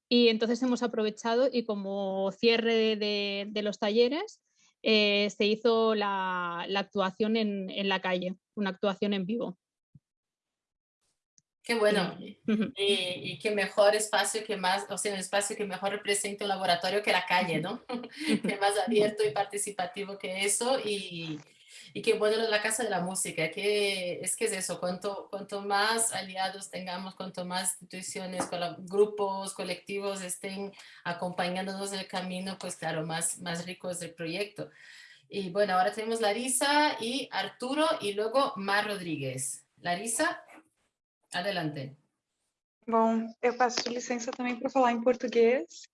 Y entonces hemos aprovechado y como cierre de, los talleres, se hizo la, actuación en la calle, una actuación en vivo. Qué bueno. Y, qué mejor espacio que más, o sea, un espacio que mejor representa un laboratorio que la calle, ¿no? que más abierto y participativo que eso. Y, y qué bueno la Casa de la Música, que es que es eso, cuanto, cuanto más aliados tengamos, cuanto más instituciones, grupos, colectivos estén acompañándonos en el camino, pues claro, más, más rico es el proyecto. Y bueno, ahora tenemos Larisa y Arturo y luego Mar Rodríguez. Larisa. Adelante. Bom, eu peço licença também para falar em português.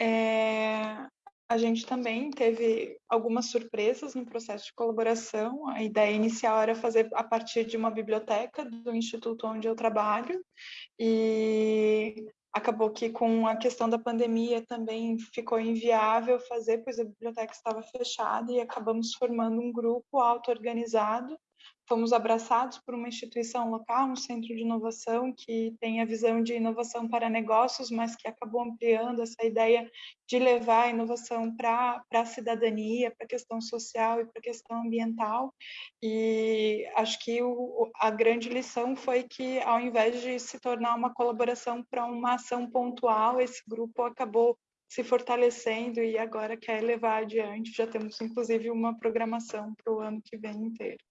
É, a gente também teve algumas surpresas no processo de colaboração. A ideia inicial era fazer a partir de uma biblioteca do instituto onde eu trabalho e acabou que com a questão da pandemia também ficou inviável fazer, pois a biblioteca estava fechada e acabamos formando um grupo auto-organizado fomos abraçados por uma instituição local, um centro de inovação que tem a visão de inovação para negócios, mas que acabou ampliando essa ideia de levar a inovação para a cidadania, para a questão social e para a questão ambiental. E acho que o, a grande lição foi que, ao invés de se tornar uma colaboração para uma ação pontual, esse grupo acabou se fortalecendo e agora quer levar adiante. Já temos, inclusive, uma programação para o ano que vem inteiro.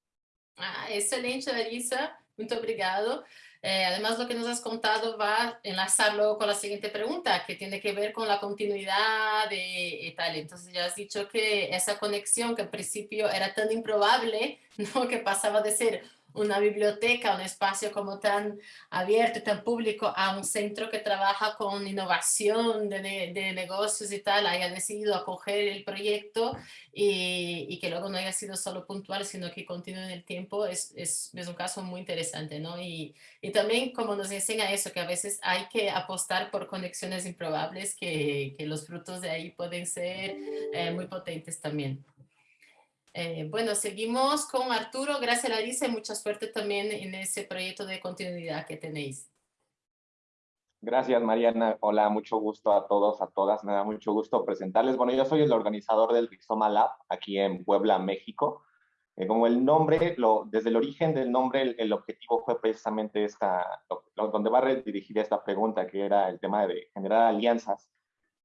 Ah, excelente, Larissa. Muito obrigado. Eh, además, lo que nos has contado va a enlazar luego con la siguiente pregunta, que tiene que ver con la continuidad y tal. Entonces, ya has dicho que esa conexión que al principio era tan improbable, ¿no? que pasaba de ser una biblioteca, un espacio como tan abierto tan público a un centro que trabaja con innovación de, de negocios y tal, haya decidido acoger el proyecto y, y, que luego no haya sido solo puntual, sino que continúe en el tiempo, es, es, es un caso muy interesante, ¿no? Y, y, también como nos enseña eso, que a veces hay que apostar por conexiones improbables, que, que los frutos de ahí pueden ser eh, muy potentes también. Eh, bueno, seguimos con Arturo. Gracias, Larissa, y mucha suerte también en ese proyecto de continuidad que tenéis. Gracias, Mariana. Hola, mucho gusto a todos, a todas. Me da mucho gusto presentarles. Bueno, yo soy el organizador del Rixoma Lab aquí en Puebla, México. Eh, como el nombre, lo, desde el origen del nombre, el, objetivo fue precisamente esta, donde va a dirigir esta pregunta, que era el tema de generar alianzas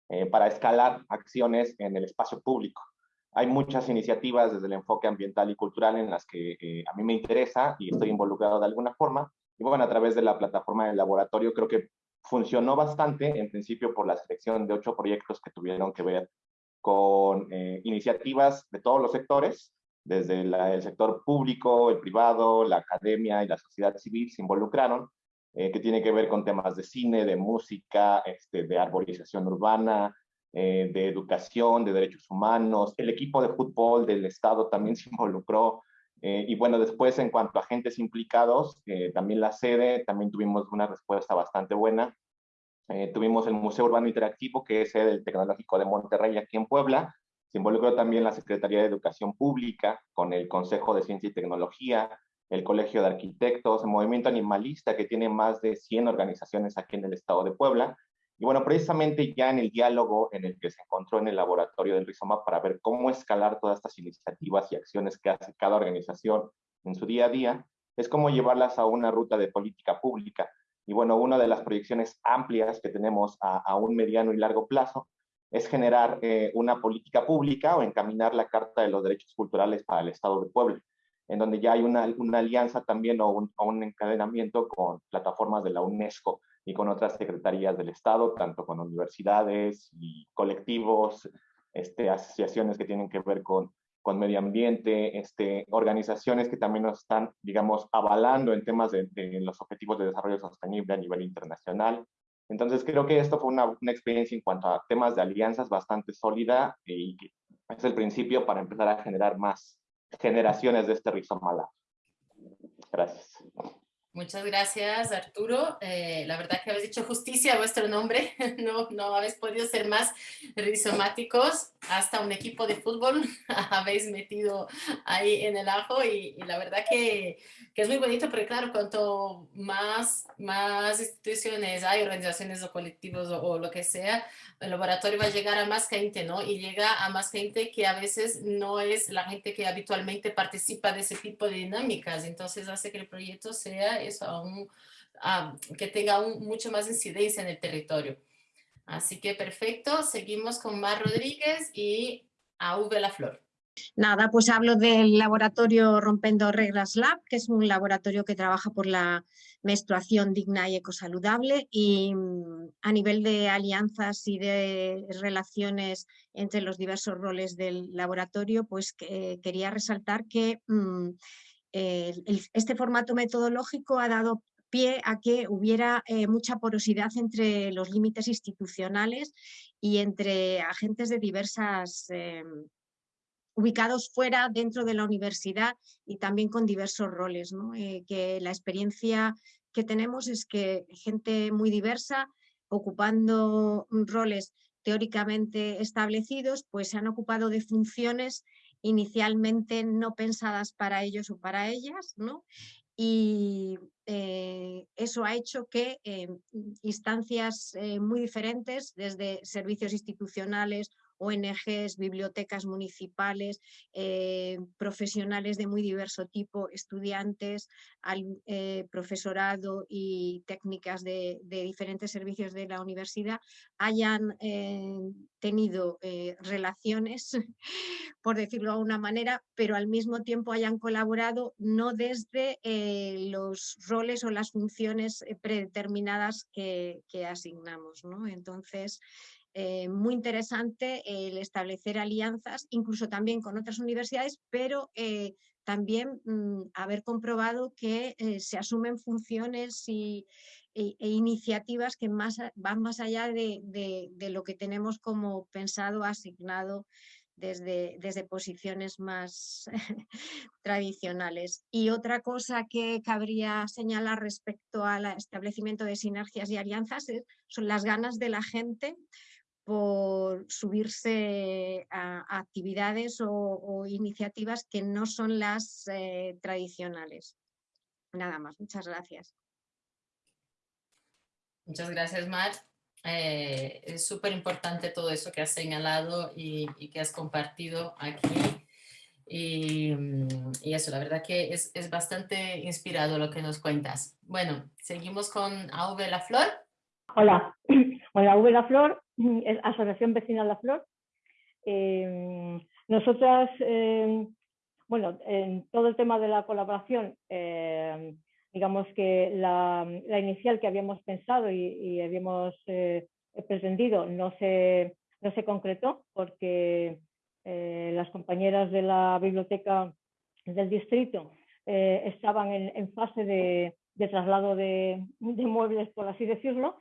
eh, para escalar acciones en el espacio público hay muchas iniciativas desde el enfoque ambiental y cultural en las que eh, a mí me interesa y estoy involucrado de alguna forma. Y bueno, a través de la plataforma del laboratorio creo que funcionó bastante, en principio por la selección de ocho proyectos que tuvieron que ver con eh, iniciativas de todos los sectores, desde el sector público, el privado, la academia y la sociedad civil se involucraron, eh, que tiene que ver con temas de cine, de música, este, de arborización urbana, eh, de educación, de derechos humanos, el equipo de fútbol del Estado también se involucró, eh, y bueno, después en cuanto a agentes implicados, eh, también la sede, también tuvimos una respuesta bastante buena. Tuvimos el Museo Urbano Interactivo, que es el Tecnológico de Monterrey, aquí en Puebla. Se involucró también la Secretaría de Educación Pública, con el Consejo de Ciencia y Tecnología, el Colegio de Arquitectos, el Movimiento Animalista, que tiene más de 100 organizaciones aquí en el estado de Puebla. Y bueno, precisamente ya en el diálogo en el que se encontró en el laboratorio del Rizoma para ver cómo escalar todas estas iniciativas y acciones que hace cada organización en su día a día, es cómo llevarlas a una ruta de política pública. Y bueno, una de las proyecciones amplias que tenemos a, un mediano y largo plazo es generar eh, una política pública o encaminar la Carta de los Derechos Culturales para el Estado de Puebla en donde ya hay una, una alianza también o un, un, encadenamiento con plataformas de la UNESCO y con otras secretarías del Estado, tanto con universidades y colectivos, este, asociaciones que tienen que ver con, con medio ambiente, este, organizaciones que también nos están, digamos, avalando en temas de, de, los objetivos de desarrollo sostenible a nivel internacional. Entonces creo que esto fue una, una experiencia en cuanto a temas de alianzas bastante sólida y es el principio para empezar a generar más, generaciones de este rizoma Gracias. Muchas gracias, Arturo. Eh, la verdad que habéis dicho justicia a vuestro nombre. No, no habéis podido ser más rizomáticos. Hasta un equipo de fútbol habéis metido ahí en el ajo y, la verdad que, que, es muy bonito porque claro, cuanto más, más instituciones hay, organizaciones o colectivos o, o, lo que sea, el laboratorio va a llegar a más gente, ¿no? Y llega a más gente que a veces no es la gente que habitualmente participa de ese tipo de dinámicas. Entonces hace que el proyecto sea que tenga aún mucho más incidencia en el territorio. Así que perfecto, seguimos con Mar Rodríguez y AV La Flor. Nada, pues hablo del laboratorio Rompendo Reglas Lab, que es un laboratorio que trabaja por la menstruación digna y ecosaludable y mm, a nivel de alianzas y de relaciones entre los diversos roles del laboratorio, pues quería resaltar que este formato metodológico ha dado pie a que hubiera eh, mucha porosidad entre los límites institucionales y entre agentes de diversas em, ubicados fuera, dentro de la universidad y también con diversos roles. Eh, que la experiencia que tenemos es que gente muy diversa, ocupando roles teóricamente establecidos, pues se han ocupado de funciones inicialmente no pensadas para ellos o para ellas, ¿no? y eh, eso ha hecho que eh, instancias muy diferentes, desde servicios institucionales ONGs, bibliotecas municipales, eh, profesionales de muy diverso tipo, estudiantes, eh, profesorado y técnicas de, diferentes servicios de la universidad hayan eh, tenido relaciones, por decirlo de una manera, pero al mismo tiempo hayan colaborado no desde los roles o las funciones predeterminadas que, que asignamos. ¿no? Entonces, eh, muy interesante el establecer alianzas, incluso también con otras universidades, pero eh, también mm, haber comprobado que eh, se asumen funciones y, e, e, iniciativas que más, van más allá de, lo que tenemos como pensado, asignado desde, desde posiciones más tradicionales. Y otra cosa que cabría señalar respecto al establecimiento de sinergias y alianzas son las ganas de la gente por subirse a, actividades o, iniciativas que no son las eh, tradicionales. Nada más, muchas gracias. Muchas gracias, Mar. Eh, es súper importante todo eso que has señalado y, que has compartido aquí. Y, y, eso, la verdad que es, es, bastante inspirado lo que nos cuentas. Bueno, seguimos con AV La Flor. Hola, hola AV La Flor Asociación Vecinal La Flor. Eh, nosotras, eh, bueno, en todo el tema de la colaboración, eh, digamos que la, inicial que habíamos pensado y, habíamos pretendido no se, no se concretó porque las compañeras de la biblioteca del distrito estaban en, fase de, traslado de, muebles, por así decirlo,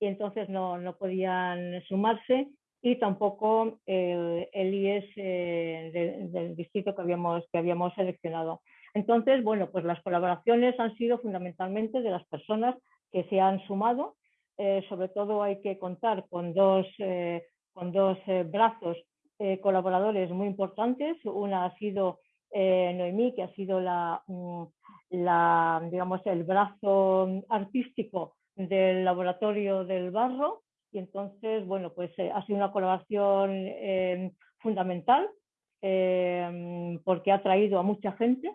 y entonces no, no podían sumarse y tampoco el, el IES eh, del distrito que habíamos, que habíamos seleccionado. Entonces, bueno, pues las colaboraciones han sido fundamentalmente de las personas que se han sumado sobre todo hay que contar con dos, con dos brazos colaboradores muy importantes. Una ha sido Noemí, que ha sido la, mm, digamos, el brazo artístico del laboratorio del barro y entonces, bueno, pues eh, ha sido una colaboración em, fundamental em, porque ha traído a mucha gente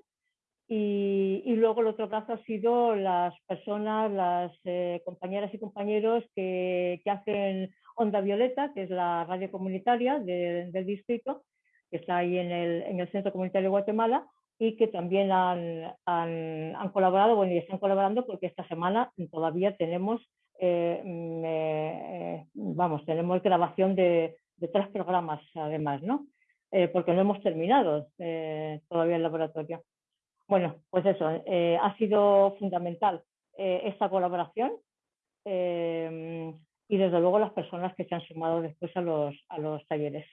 y, luego el otro brazo ha sido las personas, las eh, compañeras y compañeros que, hacen Onda Violeta, que es la radio comunitaria del distrito, que está ahí en el, en el Centro Comunitario de Guatemala, y que también han, han, colaborado, bueno, y están colaborando porque esta semana todavía tenemos, eh, eh, vamos, tenemos grabación de, de, tres programas además, ¿no? Eh, porque no hemos terminado todavía el laboratorio. Bueno, pues eso, ha sido fundamental esta colaboración y desde luego las personas que se han sumado después a los, a los talleres.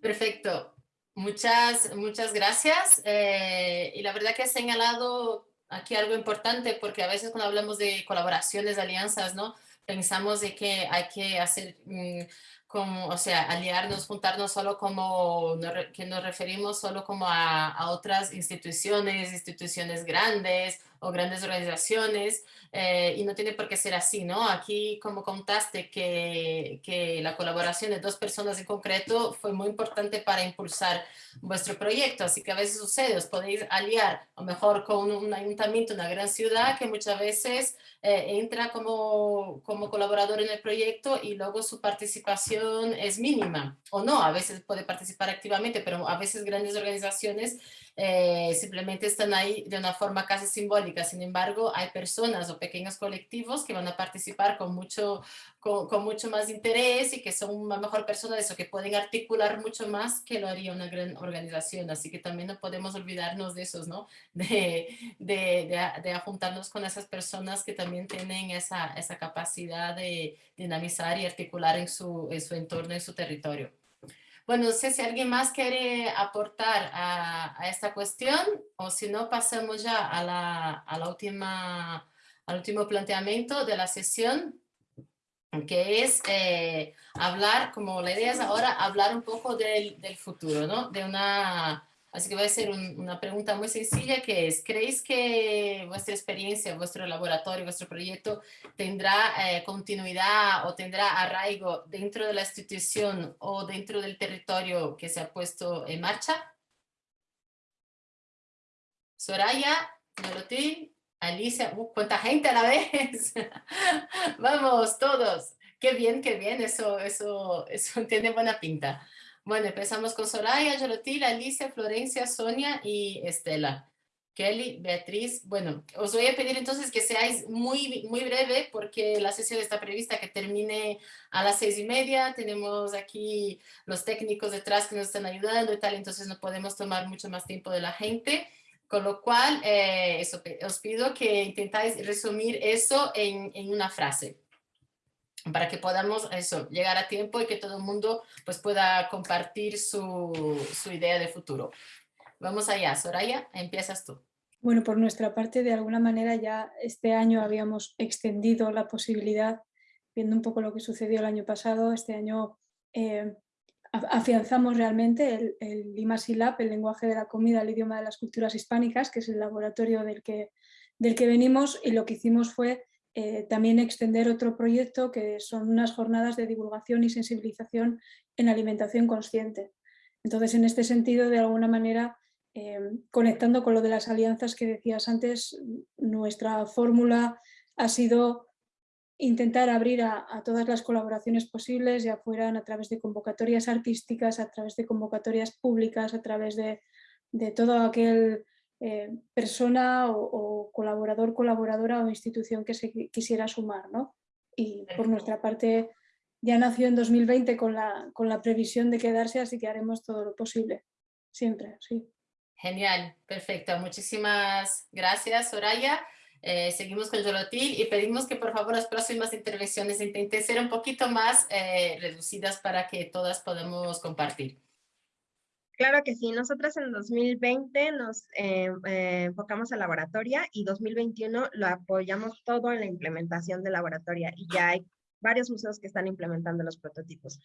Perfecto. Muchas, muchas gracias. Eh, y la verdad que has señalado aquí algo importante porque a veces cuando hablamos de colaboraciones, alianzas, ¿no? Pensamos de que hay que hacer mm, como, o sea, aliarnos, juntarnos solo como, que nos referimos solo como a, a otras instituciones, instituciones grandes o grandes organizaciones, eh, y no tiene por qué ser así, ¿no? Aquí, como contaste, que, que la colaboración de dos personas en concreto fue muy importante para impulsar vuestro proyecto, así que a veces sucede, os podéis aliar, a lo mejor con un ayuntamiento, una gran ciudad, que muchas veces eh, entra como, como colaborador en el proyecto y luego su participación es mínima, o no, a veces puede participar activamente, pero a veces grandes organizaciones eh, simplemente están ahí de una forma casi simbólica. Sin embargo, hay personas o pequeños colectivos que van a participar con mucho, con, mucho más interés y que son una mejor personas o que pueden articular mucho más que lo haría una gran organización. Así que también no podemos olvidarnos de esos, ¿no? De, de, de, de juntarnos con esas personas que también tienen esa, esa capacidad de dinamizar y articular en su, en su entorno, en su territorio. Bueno, no sé si alguien más quiere aportar a, esta cuestión o si no pasamos ya a la, a la última, al último planteamiento de la sesión que es eh, hablar, como la idea es ahora hablar un poco del, del futuro, ¿no? De una Así que voy a hacer una pregunta muy sencilla que es, ¿creéis que vuestra experiencia, vuestro laboratorio, vuestro proyecto tendrá eh, continuidad o tendrá arraigo dentro de la institución o dentro del territorio que se ha puesto en marcha? Soraya, Dorothy, Alicia, uh, ¿cuánta gente a la vez? Vamos, todos. Qué bien, qué bien, eso, eso, eso tiene buena pinta. Bueno, empezamos con Soraya, Yolotil, Alicia, Florencia, Sonia y Estela. Kelly, Beatriz, bueno, os voy a pedir entonces que seáis muy, muy breve porque la sesión está prevista que termine a las seis y media, tenemos aquí los técnicos detrás que nos están ayudando y tal, entonces no podemos tomar mucho más tiempo de la gente, con lo cual eh, eso, os pido que intentáis resumir eso en, en una frase para que podamos eso, llegar a tiempo y que todo el mundo pues, pueda compartir su, su idea de futuro. Vamos allá, Soraya, empiezas tú. Bueno, por nuestra parte, de alguna manera ya este año habíamos extendido la posibilidad, viendo un poco lo que sucedió el año pasado, este año eh, afianzamos realmente el, el LIMASILAB, el lenguaje de la comida, el idioma de las culturas hispánicas, que es el laboratorio del que, del que venimos, y lo que hicimos fue eh, también extender otro proyecto que son unas jornadas de divulgación y sensibilización en alimentación consciente. Entonces, en este sentido, de alguna manera, eh, conectando con lo de las alianzas que decías antes, nuestra fórmula ha sido intentar abrir a, todas las colaboraciones posibles, ya fueran a través de convocatorias artísticas, a través de convocatorias públicas, a través de, de todo aquel eh, persona o, colaborador, colaboradora o institución que se quisiera sumar. ¿no? Y por nuestra parte ya nació en 2020 con la, con la previsión de quedarse, así que haremos todo lo posible, siempre, sí. Genial, perfecto. Muchísimas gracias, Soraya. Eh, seguimos con Yolotil y pedimos que por favor las próximas intervenciones intenten ser un poquito más eh, reducidas para que todas podamos compartir. Claro que sí, nosotros en 2020 nos eh, eh, enfocamos a laboratoria y 2021 lo apoyamos todo en la implementación de laboratoria y ya hay varios museos que están implementando los prototipos.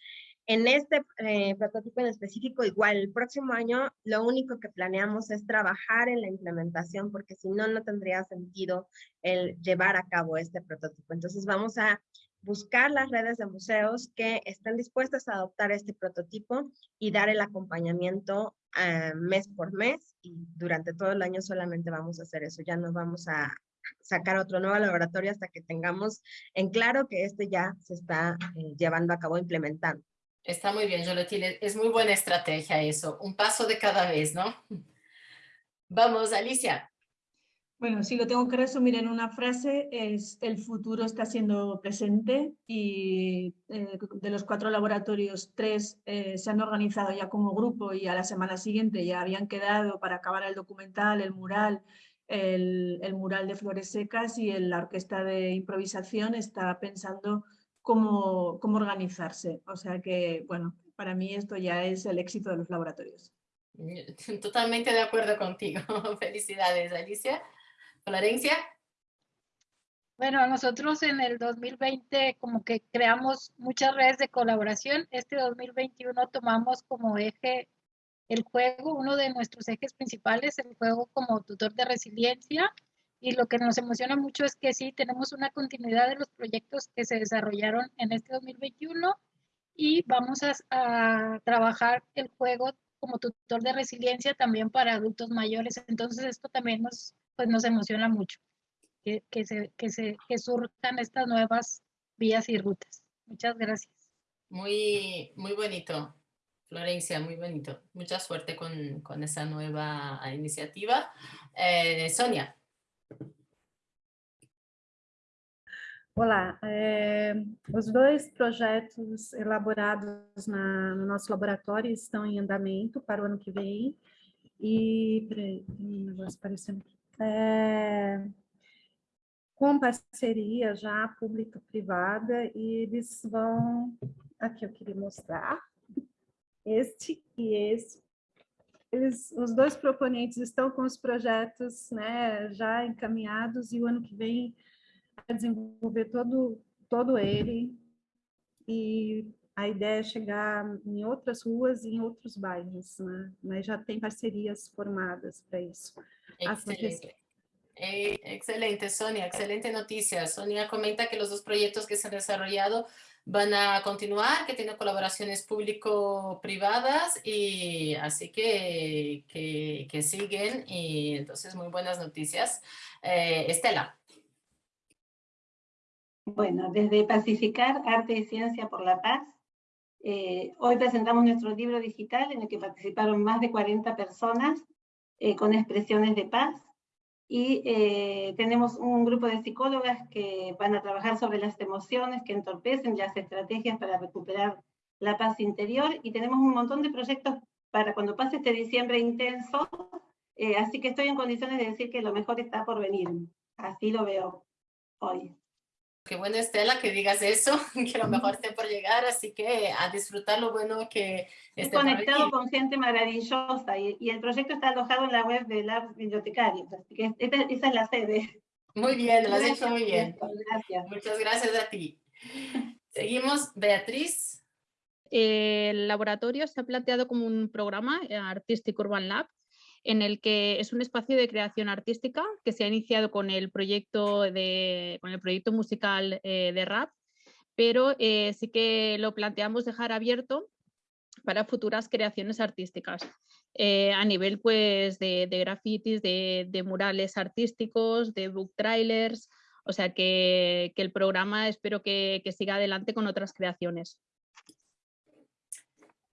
En este eh, prototipo en específico, igual, el próximo año lo único que planeamos es trabajar en la implementación porque si no, no tendría sentido el llevar a cabo este prototipo. Entonces vamos a buscar las redes de museos que estén dispuestas a adoptar este prototipo y dar el acompañamiento eh, mes por mes y durante todo el año solamente vamos a hacer eso, ya no vamos a sacar otro nuevo laboratorio hasta que tengamos en claro que este ya se está eh, llevando a cabo, implementando. Está muy bien, Jolotine, es muy buena estrategia eso, un paso de cada vez, ¿no? Vamos, Alicia. Bueno, si lo tengo que resumir en una frase, es el futuro está siendo presente y eh, de los cuatro laboratorios, tres eh, se han organizado ya como grupo y a la semana siguiente ya habían quedado para acabar el documental, el mural, el, mural de flores secas y la orquesta de improvisación está pensando cómo, cómo organizarse. O sea que, bueno, para mí esto ya es el éxito de los laboratorios. Totalmente de acuerdo contigo. Felicidades, Alicia. Florencia. Bueno, nosotros en el 2020 como que creamos muchas redes de colaboración. Este 2021 tomamos como eje el juego, uno de nuestros ejes principales, el juego como tutor de resiliencia. Y lo que nos emociona mucho es que sí, tenemos una continuidad de los proyectos que se desarrollaron en este 2021 y vamos a, a trabajar el juego como tutor de resiliencia también para adultos mayores. Entonces esto también nos pues nos emociona mucho que, que, se, que, se, que surjan estas nuevas vías y rutas. Muchas gracias. Muy, muy bonito, Florencia, muy bonito. Mucha suerte con, con esa nueva iniciativa. Eh, Sonia. Olá, é, os dois projetos elaborados na, no nosso laboratório estão em andamento para o ano que vem. E, um negócio aparecendo aqui é, com parceria já pública-privada e eles vão, aqui eu queria mostrar, este e este, eles, os dois proponentes estão com os projetos né, já encaminhados e o ano que vem vai desenvolver todo, todo ele e a ideia é chegar em outras ruas e em outros bairros, né? mas já tem parcerias formadas para isso. Excelente. Eh, excelente, Sonia, excelente noticia. Sonia comenta que los dos proyectos que se han desarrollado van a continuar, que tienen colaboraciones público-privadas y así que, que, siguen y entonces muy buenas noticias. Eh, Estela. Bueno, desde Pacificar, Arte y Ciencia por la Paz, eh, hoy presentamos nuestro libro digital en el que participaron más de 40 personas con expresiones de paz. Y eh, tenemos un grupo de psicólogas que van a trabajar sobre las emociones que entorpecen las estrategias para recuperar la paz interior. Y tenemos un montón de proyectos para cuando pase este diciembre intenso, eh, así que estoy en condiciones de decir que lo mejor está por venir, así lo veo hoy. Qué bueno, Estela, que digas eso, que lo mejor esté por llegar, así que a disfrutar lo bueno que esté conectado con gente maravillosa y, y, el proyecto está alojado en la web de la bibliotecaria, así que esta, esa es la sede. Muy bien, lo has hecho muy bien. Gracias. Muchas gracias a ti. Seguimos, Beatriz. El laboratorio se ha planteado como un programa eh, artístico Urban Lab en el que es un espacio de creación artística que se ha iniciado con el proyecto, de, con el proyecto musical eh, de rap, pero eh, sí que lo planteamos dejar abierto para futuras creaciones artísticas. Eh, a nivel pues, de, de grafitis, de, de, murales artísticos, de book trailers, o sea que, que el programa espero que, que siga adelante con otras creaciones.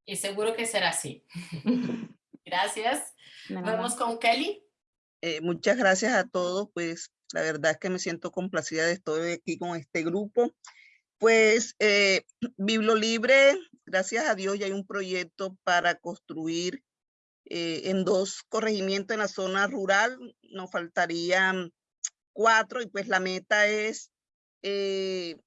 Y seguro que será así. Gracias. Vamos con Kelly. Eh, muchas gracias a todos, pues la verdad es que me siento complacida de estar aquí con este grupo. Pues eh, Libre, gracias a Dios ya hay un proyecto para construir eh, en dos corregimientos en la zona rural, nos faltarían cuatro y pues la meta es eh,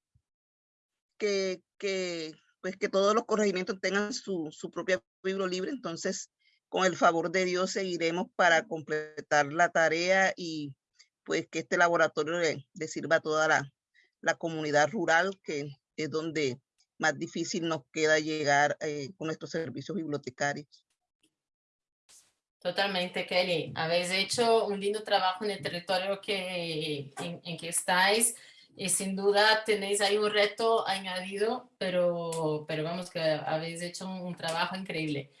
que, que, pues que todos los corregimientos tengan su, su propia Libre, entonces con el favor de Dios seguiremos para completar la tarea y pues que este laboratorio le, sirva a toda la, la, comunidad rural, que es donde más difícil nos queda llegar eh, con estos servicios bibliotecarios. Totalmente, Kelly. Habéis hecho un lindo trabajo en el territorio que, en, en que estáis y sin duda tenéis ahí un reto añadido, pero, pero vamos que habéis hecho un, un trabajo increíble.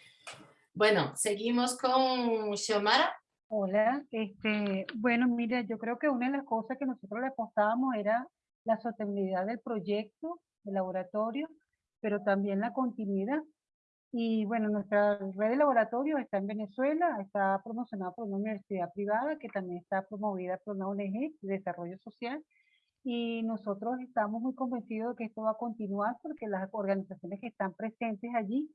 Bueno, seguimos con Xiomara. Hola, este, bueno, mira, yo creo que una de las cosas que nosotros le apostábamos era la sostenibilidad del proyecto, del laboratorio, pero también la continuidad. Y bueno, nuestra red de laboratorio está en Venezuela, está promocionada por una universidad privada que también está promovida por una ONG de desarrollo social y nosotros estamos muy convencidos de que esto va a continuar porque las organizaciones que están presentes allí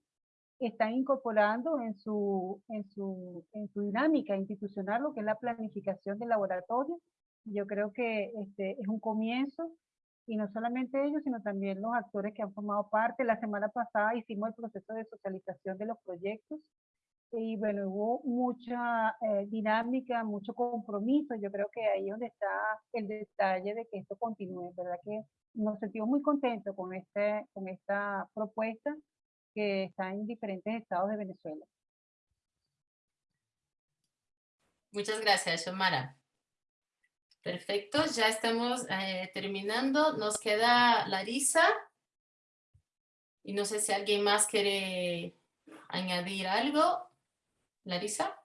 están incorporando en su, en su, en su dinámica institucional lo que es la planificación del laboratorio. Yo creo que este es un comienzo y no solamente ellos, sino también los actores que han formado parte. La semana pasada hicimos el proceso de socialización de los proyectos y bueno, hubo mucha eh, dinámica, mucho compromiso. Yo creo que ahí es donde está el detalle de que esto continúe, ¿verdad? Que nos sentimos muy contentos con, este, con esta propuesta que está en diferentes estados de Venezuela. Muchas gracias, Xiomara. Perfecto, ya estamos eh, terminando. Nos queda Larisa. Y no sé si alguien más quiere añadir algo. Larissa?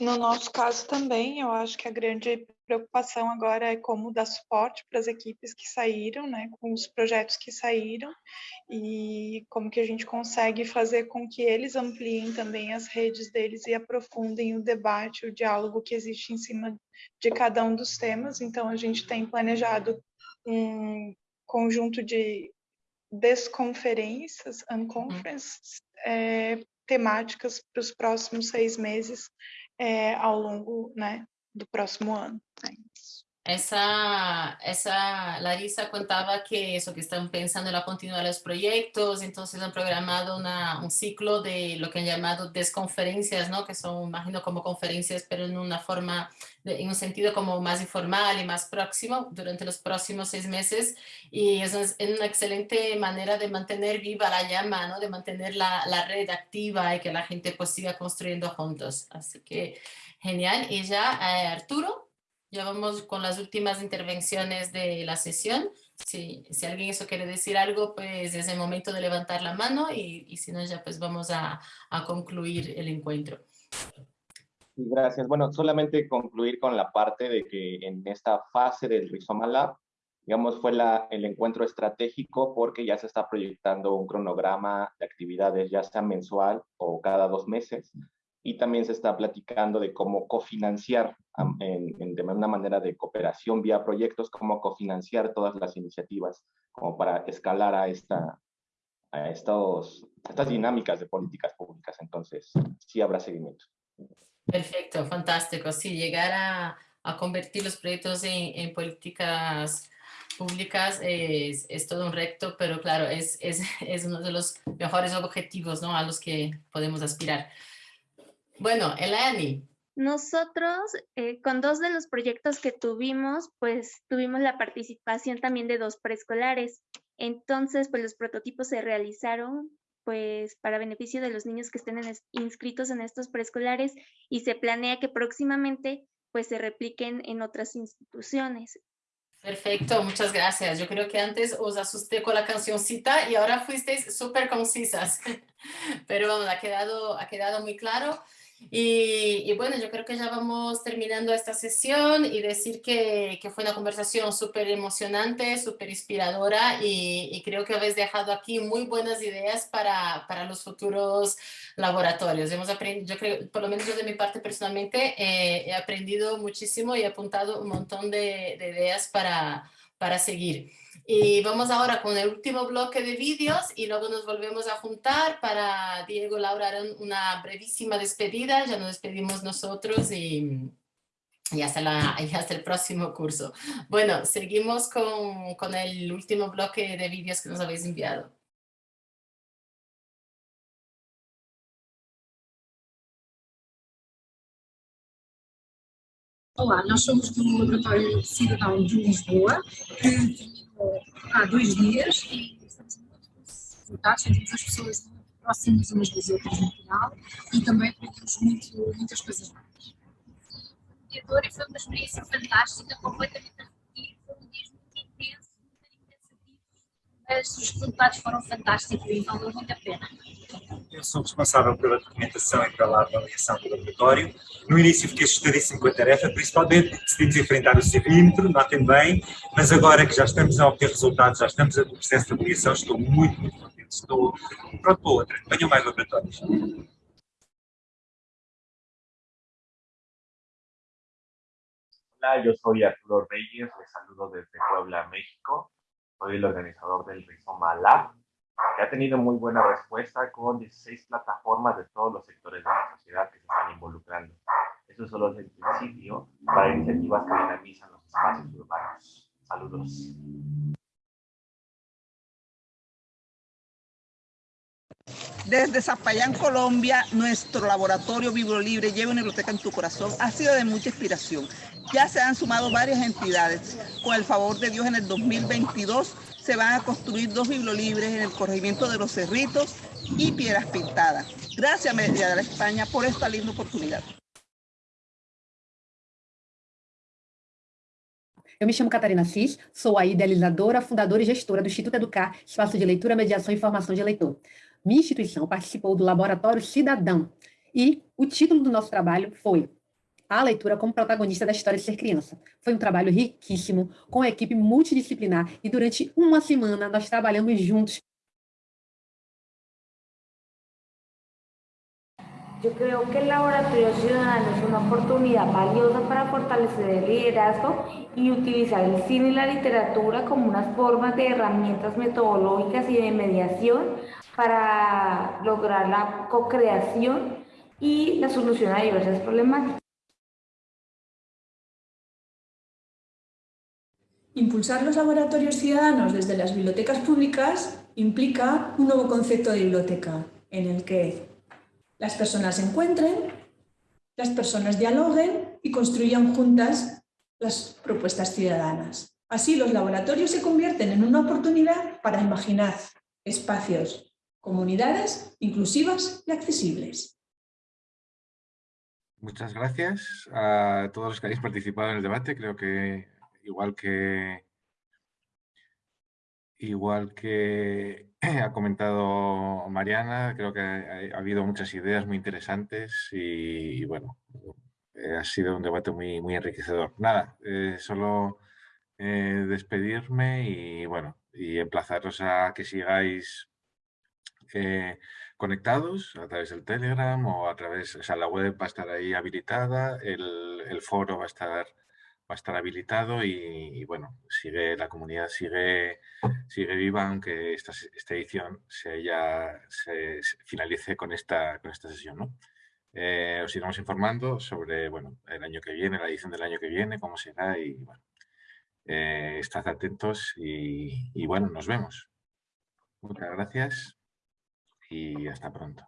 No nosso caso também, eu acho que a grande preocupação agora é como dar suporte para as equipes que saíram, né, com os projetos que saíram, e como que a gente consegue fazer com que eles ampliem também as redes deles e aprofundem o debate, o diálogo que existe em cima de cada um dos temas. Então, a gente tem planejado um conjunto de desconferências, unconferences, é, temáticas para os próximos seis meses é, ao longo né, do próximo ano. Né? Esa, esa Larisa contaba que eso, que están pensando en la continuidad de los proyectos, entonces han programado una, un ciclo de lo que han llamado desconferencias, ¿no? que son, imagino, como conferencias, pero en una forma, en un sentido como más informal y más próximo durante los próximos seis meses. Eso es una excelente manera de mantener viva la llama, ¿no? de mantener la, la red activa y que la gente pues siga construyendo juntos. Así que genial. Y ya, eh, Arturo. Ya vamos con las últimas intervenciones de la sesión. Si, si alguien eso quiere decir algo, pues es el momento de levantar la mano y, y si no, ya pues vamos a, a concluir el encuentro. Gracias. Bueno, solamente concluir con la parte de que en esta fase del Rizoma Lab, digamos, fue la, el encuentro estratégico porque ya se está proyectando un cronograma de actividades, ya sea mensual o cada dos meses, y también se está platicando de cómo cofinanciar en, de una manera de cooperación vía proyectos, cómo cofinanciar todas las iniciativas como para escalar a, esta, a estos, estas dinámicas de políticas públicas. Entonces, sí habrá seguimiento. Perfecto, fantástico. Sí, llegar a, a convertir los proyectos en, en políticas públicas es, es, todo un reto, pero claro, es, es, es uno de los mejores objetivos ¿no? a los que podemos aspirar. Bueno, Eleni. Nosotros, eh, con dos de los proyectos que tuvimos, pues tuvimos la participación también de dos preescolares. Entonces, pues los prototipos se realizaron pues para beneficio de los niños que estén inscritos en estos preescolares y se planea que próximamente pues se repliquen en otras instituciones. Perfecto, muchas gracias. Yo creo que antes os asusté con la cancioncita y ahora fuisteis súper concisas, pero vamos, ha quedado, ha quedado muy claro. Y, bueno, yo creo que ya vamos terminando esta sesión y decir que, que fue una conversación súper emocionante, súper inspiradora y, y, creo que habéis dejado aquí muy buenas ideas para, para los futuros laboratorios. Hemos aprendido, yo creo, por lo menos yo de mi parte personalmente, eh, he aprendido muchísimo y he apuntado un montón de, de ideas para, para seguir. Y vamos ahora con el último bloque de vídeos y luego nos volvemos a juntar para Diego Laura harán una brevísima despedida, ya nos despedimos nosotros y, y, hasta, la, y hasta, el próximo curso. Bueno, seguimos con, con el último bloque de vídeos que nos habéis enviado. Olá, nós somos do Laboratório de Cidadão de Lisboa, que há dois dias e estamos muito resultados, sentimos as pessoas muito próximas umas das outras no final e também aprendemos muito, muitas coisas novas. E foi uma experiência fantástica, completamente a repetir, foi um dia muito intenso, muito intensativo, mas os resultados foram fantásticos e valeu muito a pena. Eu sou responsável pela documentação e pela avaliação do laboratório. No início fiquei assustadíssimo com a tarefa, principalmente decidimos enfrentar o civímetro, notem bem, mas agora que já estamos a obter resultados, já estamos no processo de avaliação, estou muito, muito contente. Estou pronto para outra. Venham mais laboratórios. Hola, yo soy Arturo Reyes, les saludo desde Puebla, México. Soy el organizador del Rizoma Lab, que ha tenido muy buena respuesta con 16 plataformas de todos los sectores de la sociedad que se están involucrando. Eso solo es el principio para iniciativas que dinamizan los espacios urbanos. Saludos. Desde Zapayán, Colombia, nuestro laboratorio Libre Lleva una biblioteca en tu corazón ha sido de mucha inspiración. Ya se han sumado varias entidades. Con el favor de Dios, en el 2022 se van a construir dos bibliolibres en el corregimiento de Los Cerritos y Piedras Pintadas. Gracias, Media de la España, por esta linda oportunidad. Eu me chamo Catarina Cis, sou a idealizadora, fundadora e gestora do Instituto Educar, espaço de leitura, mediação e formação de leitor. Minha instituição participou do Laboratório Cidadão e o título do nosso trabalho foi A Leitura como Protagonista da História de Ser Criança. Foi um trabalho riquíssimo, com a equipe multidisciplinar e durante uma semana nós trabalhamos juntos Yo creo que el Laboratorio Ciudadano es una oportunidad valiosa para fortalecer el liderazgo y utilizar el cine y la literatura como unas formas de herramientas metodológicas y de mediación para lograr la co-creación y la solución a diversas problemáticas. Impulsar los laboratorios ciudadanos desde las bibliotecas públicas implica un nuevo concepto de biblioteca, en el que las personas se encuentren, las personas dialoguen y construyan juntas las propuestas ciudadanas. Así los laboratorios se convierten en una oportunidad para imaginar espacios, comunidades inclusivas y accesibles. Muchas gracias a todos los que habéis participado en el debate. Creo que igual que igual que ha comentado Mariana, creo que ha, habido muchas ideas muy interesantes y, bueno, eh, ha sido un debate muy, muy enriquecedor. Nada, eh, solo eh, despedirme y bueno, y emplazaros a que sigáis conectados a través del Telegram o a través, o la web va a estar ahí habilitada, el, el foro va a estar va a estar habilitado y, bueno, sigue la comunidad sigue, sigue viva, aunque esta, esta edición se, ya, se, finalice con esta, con esta sesión. ¿no? Eh, os iremos informando sobre bueno, el año que viene, la edición del año que viene, cómo será y bueno, eh, estad atentos y bueno, nos vemos. Muchas gracias y hasta pronto.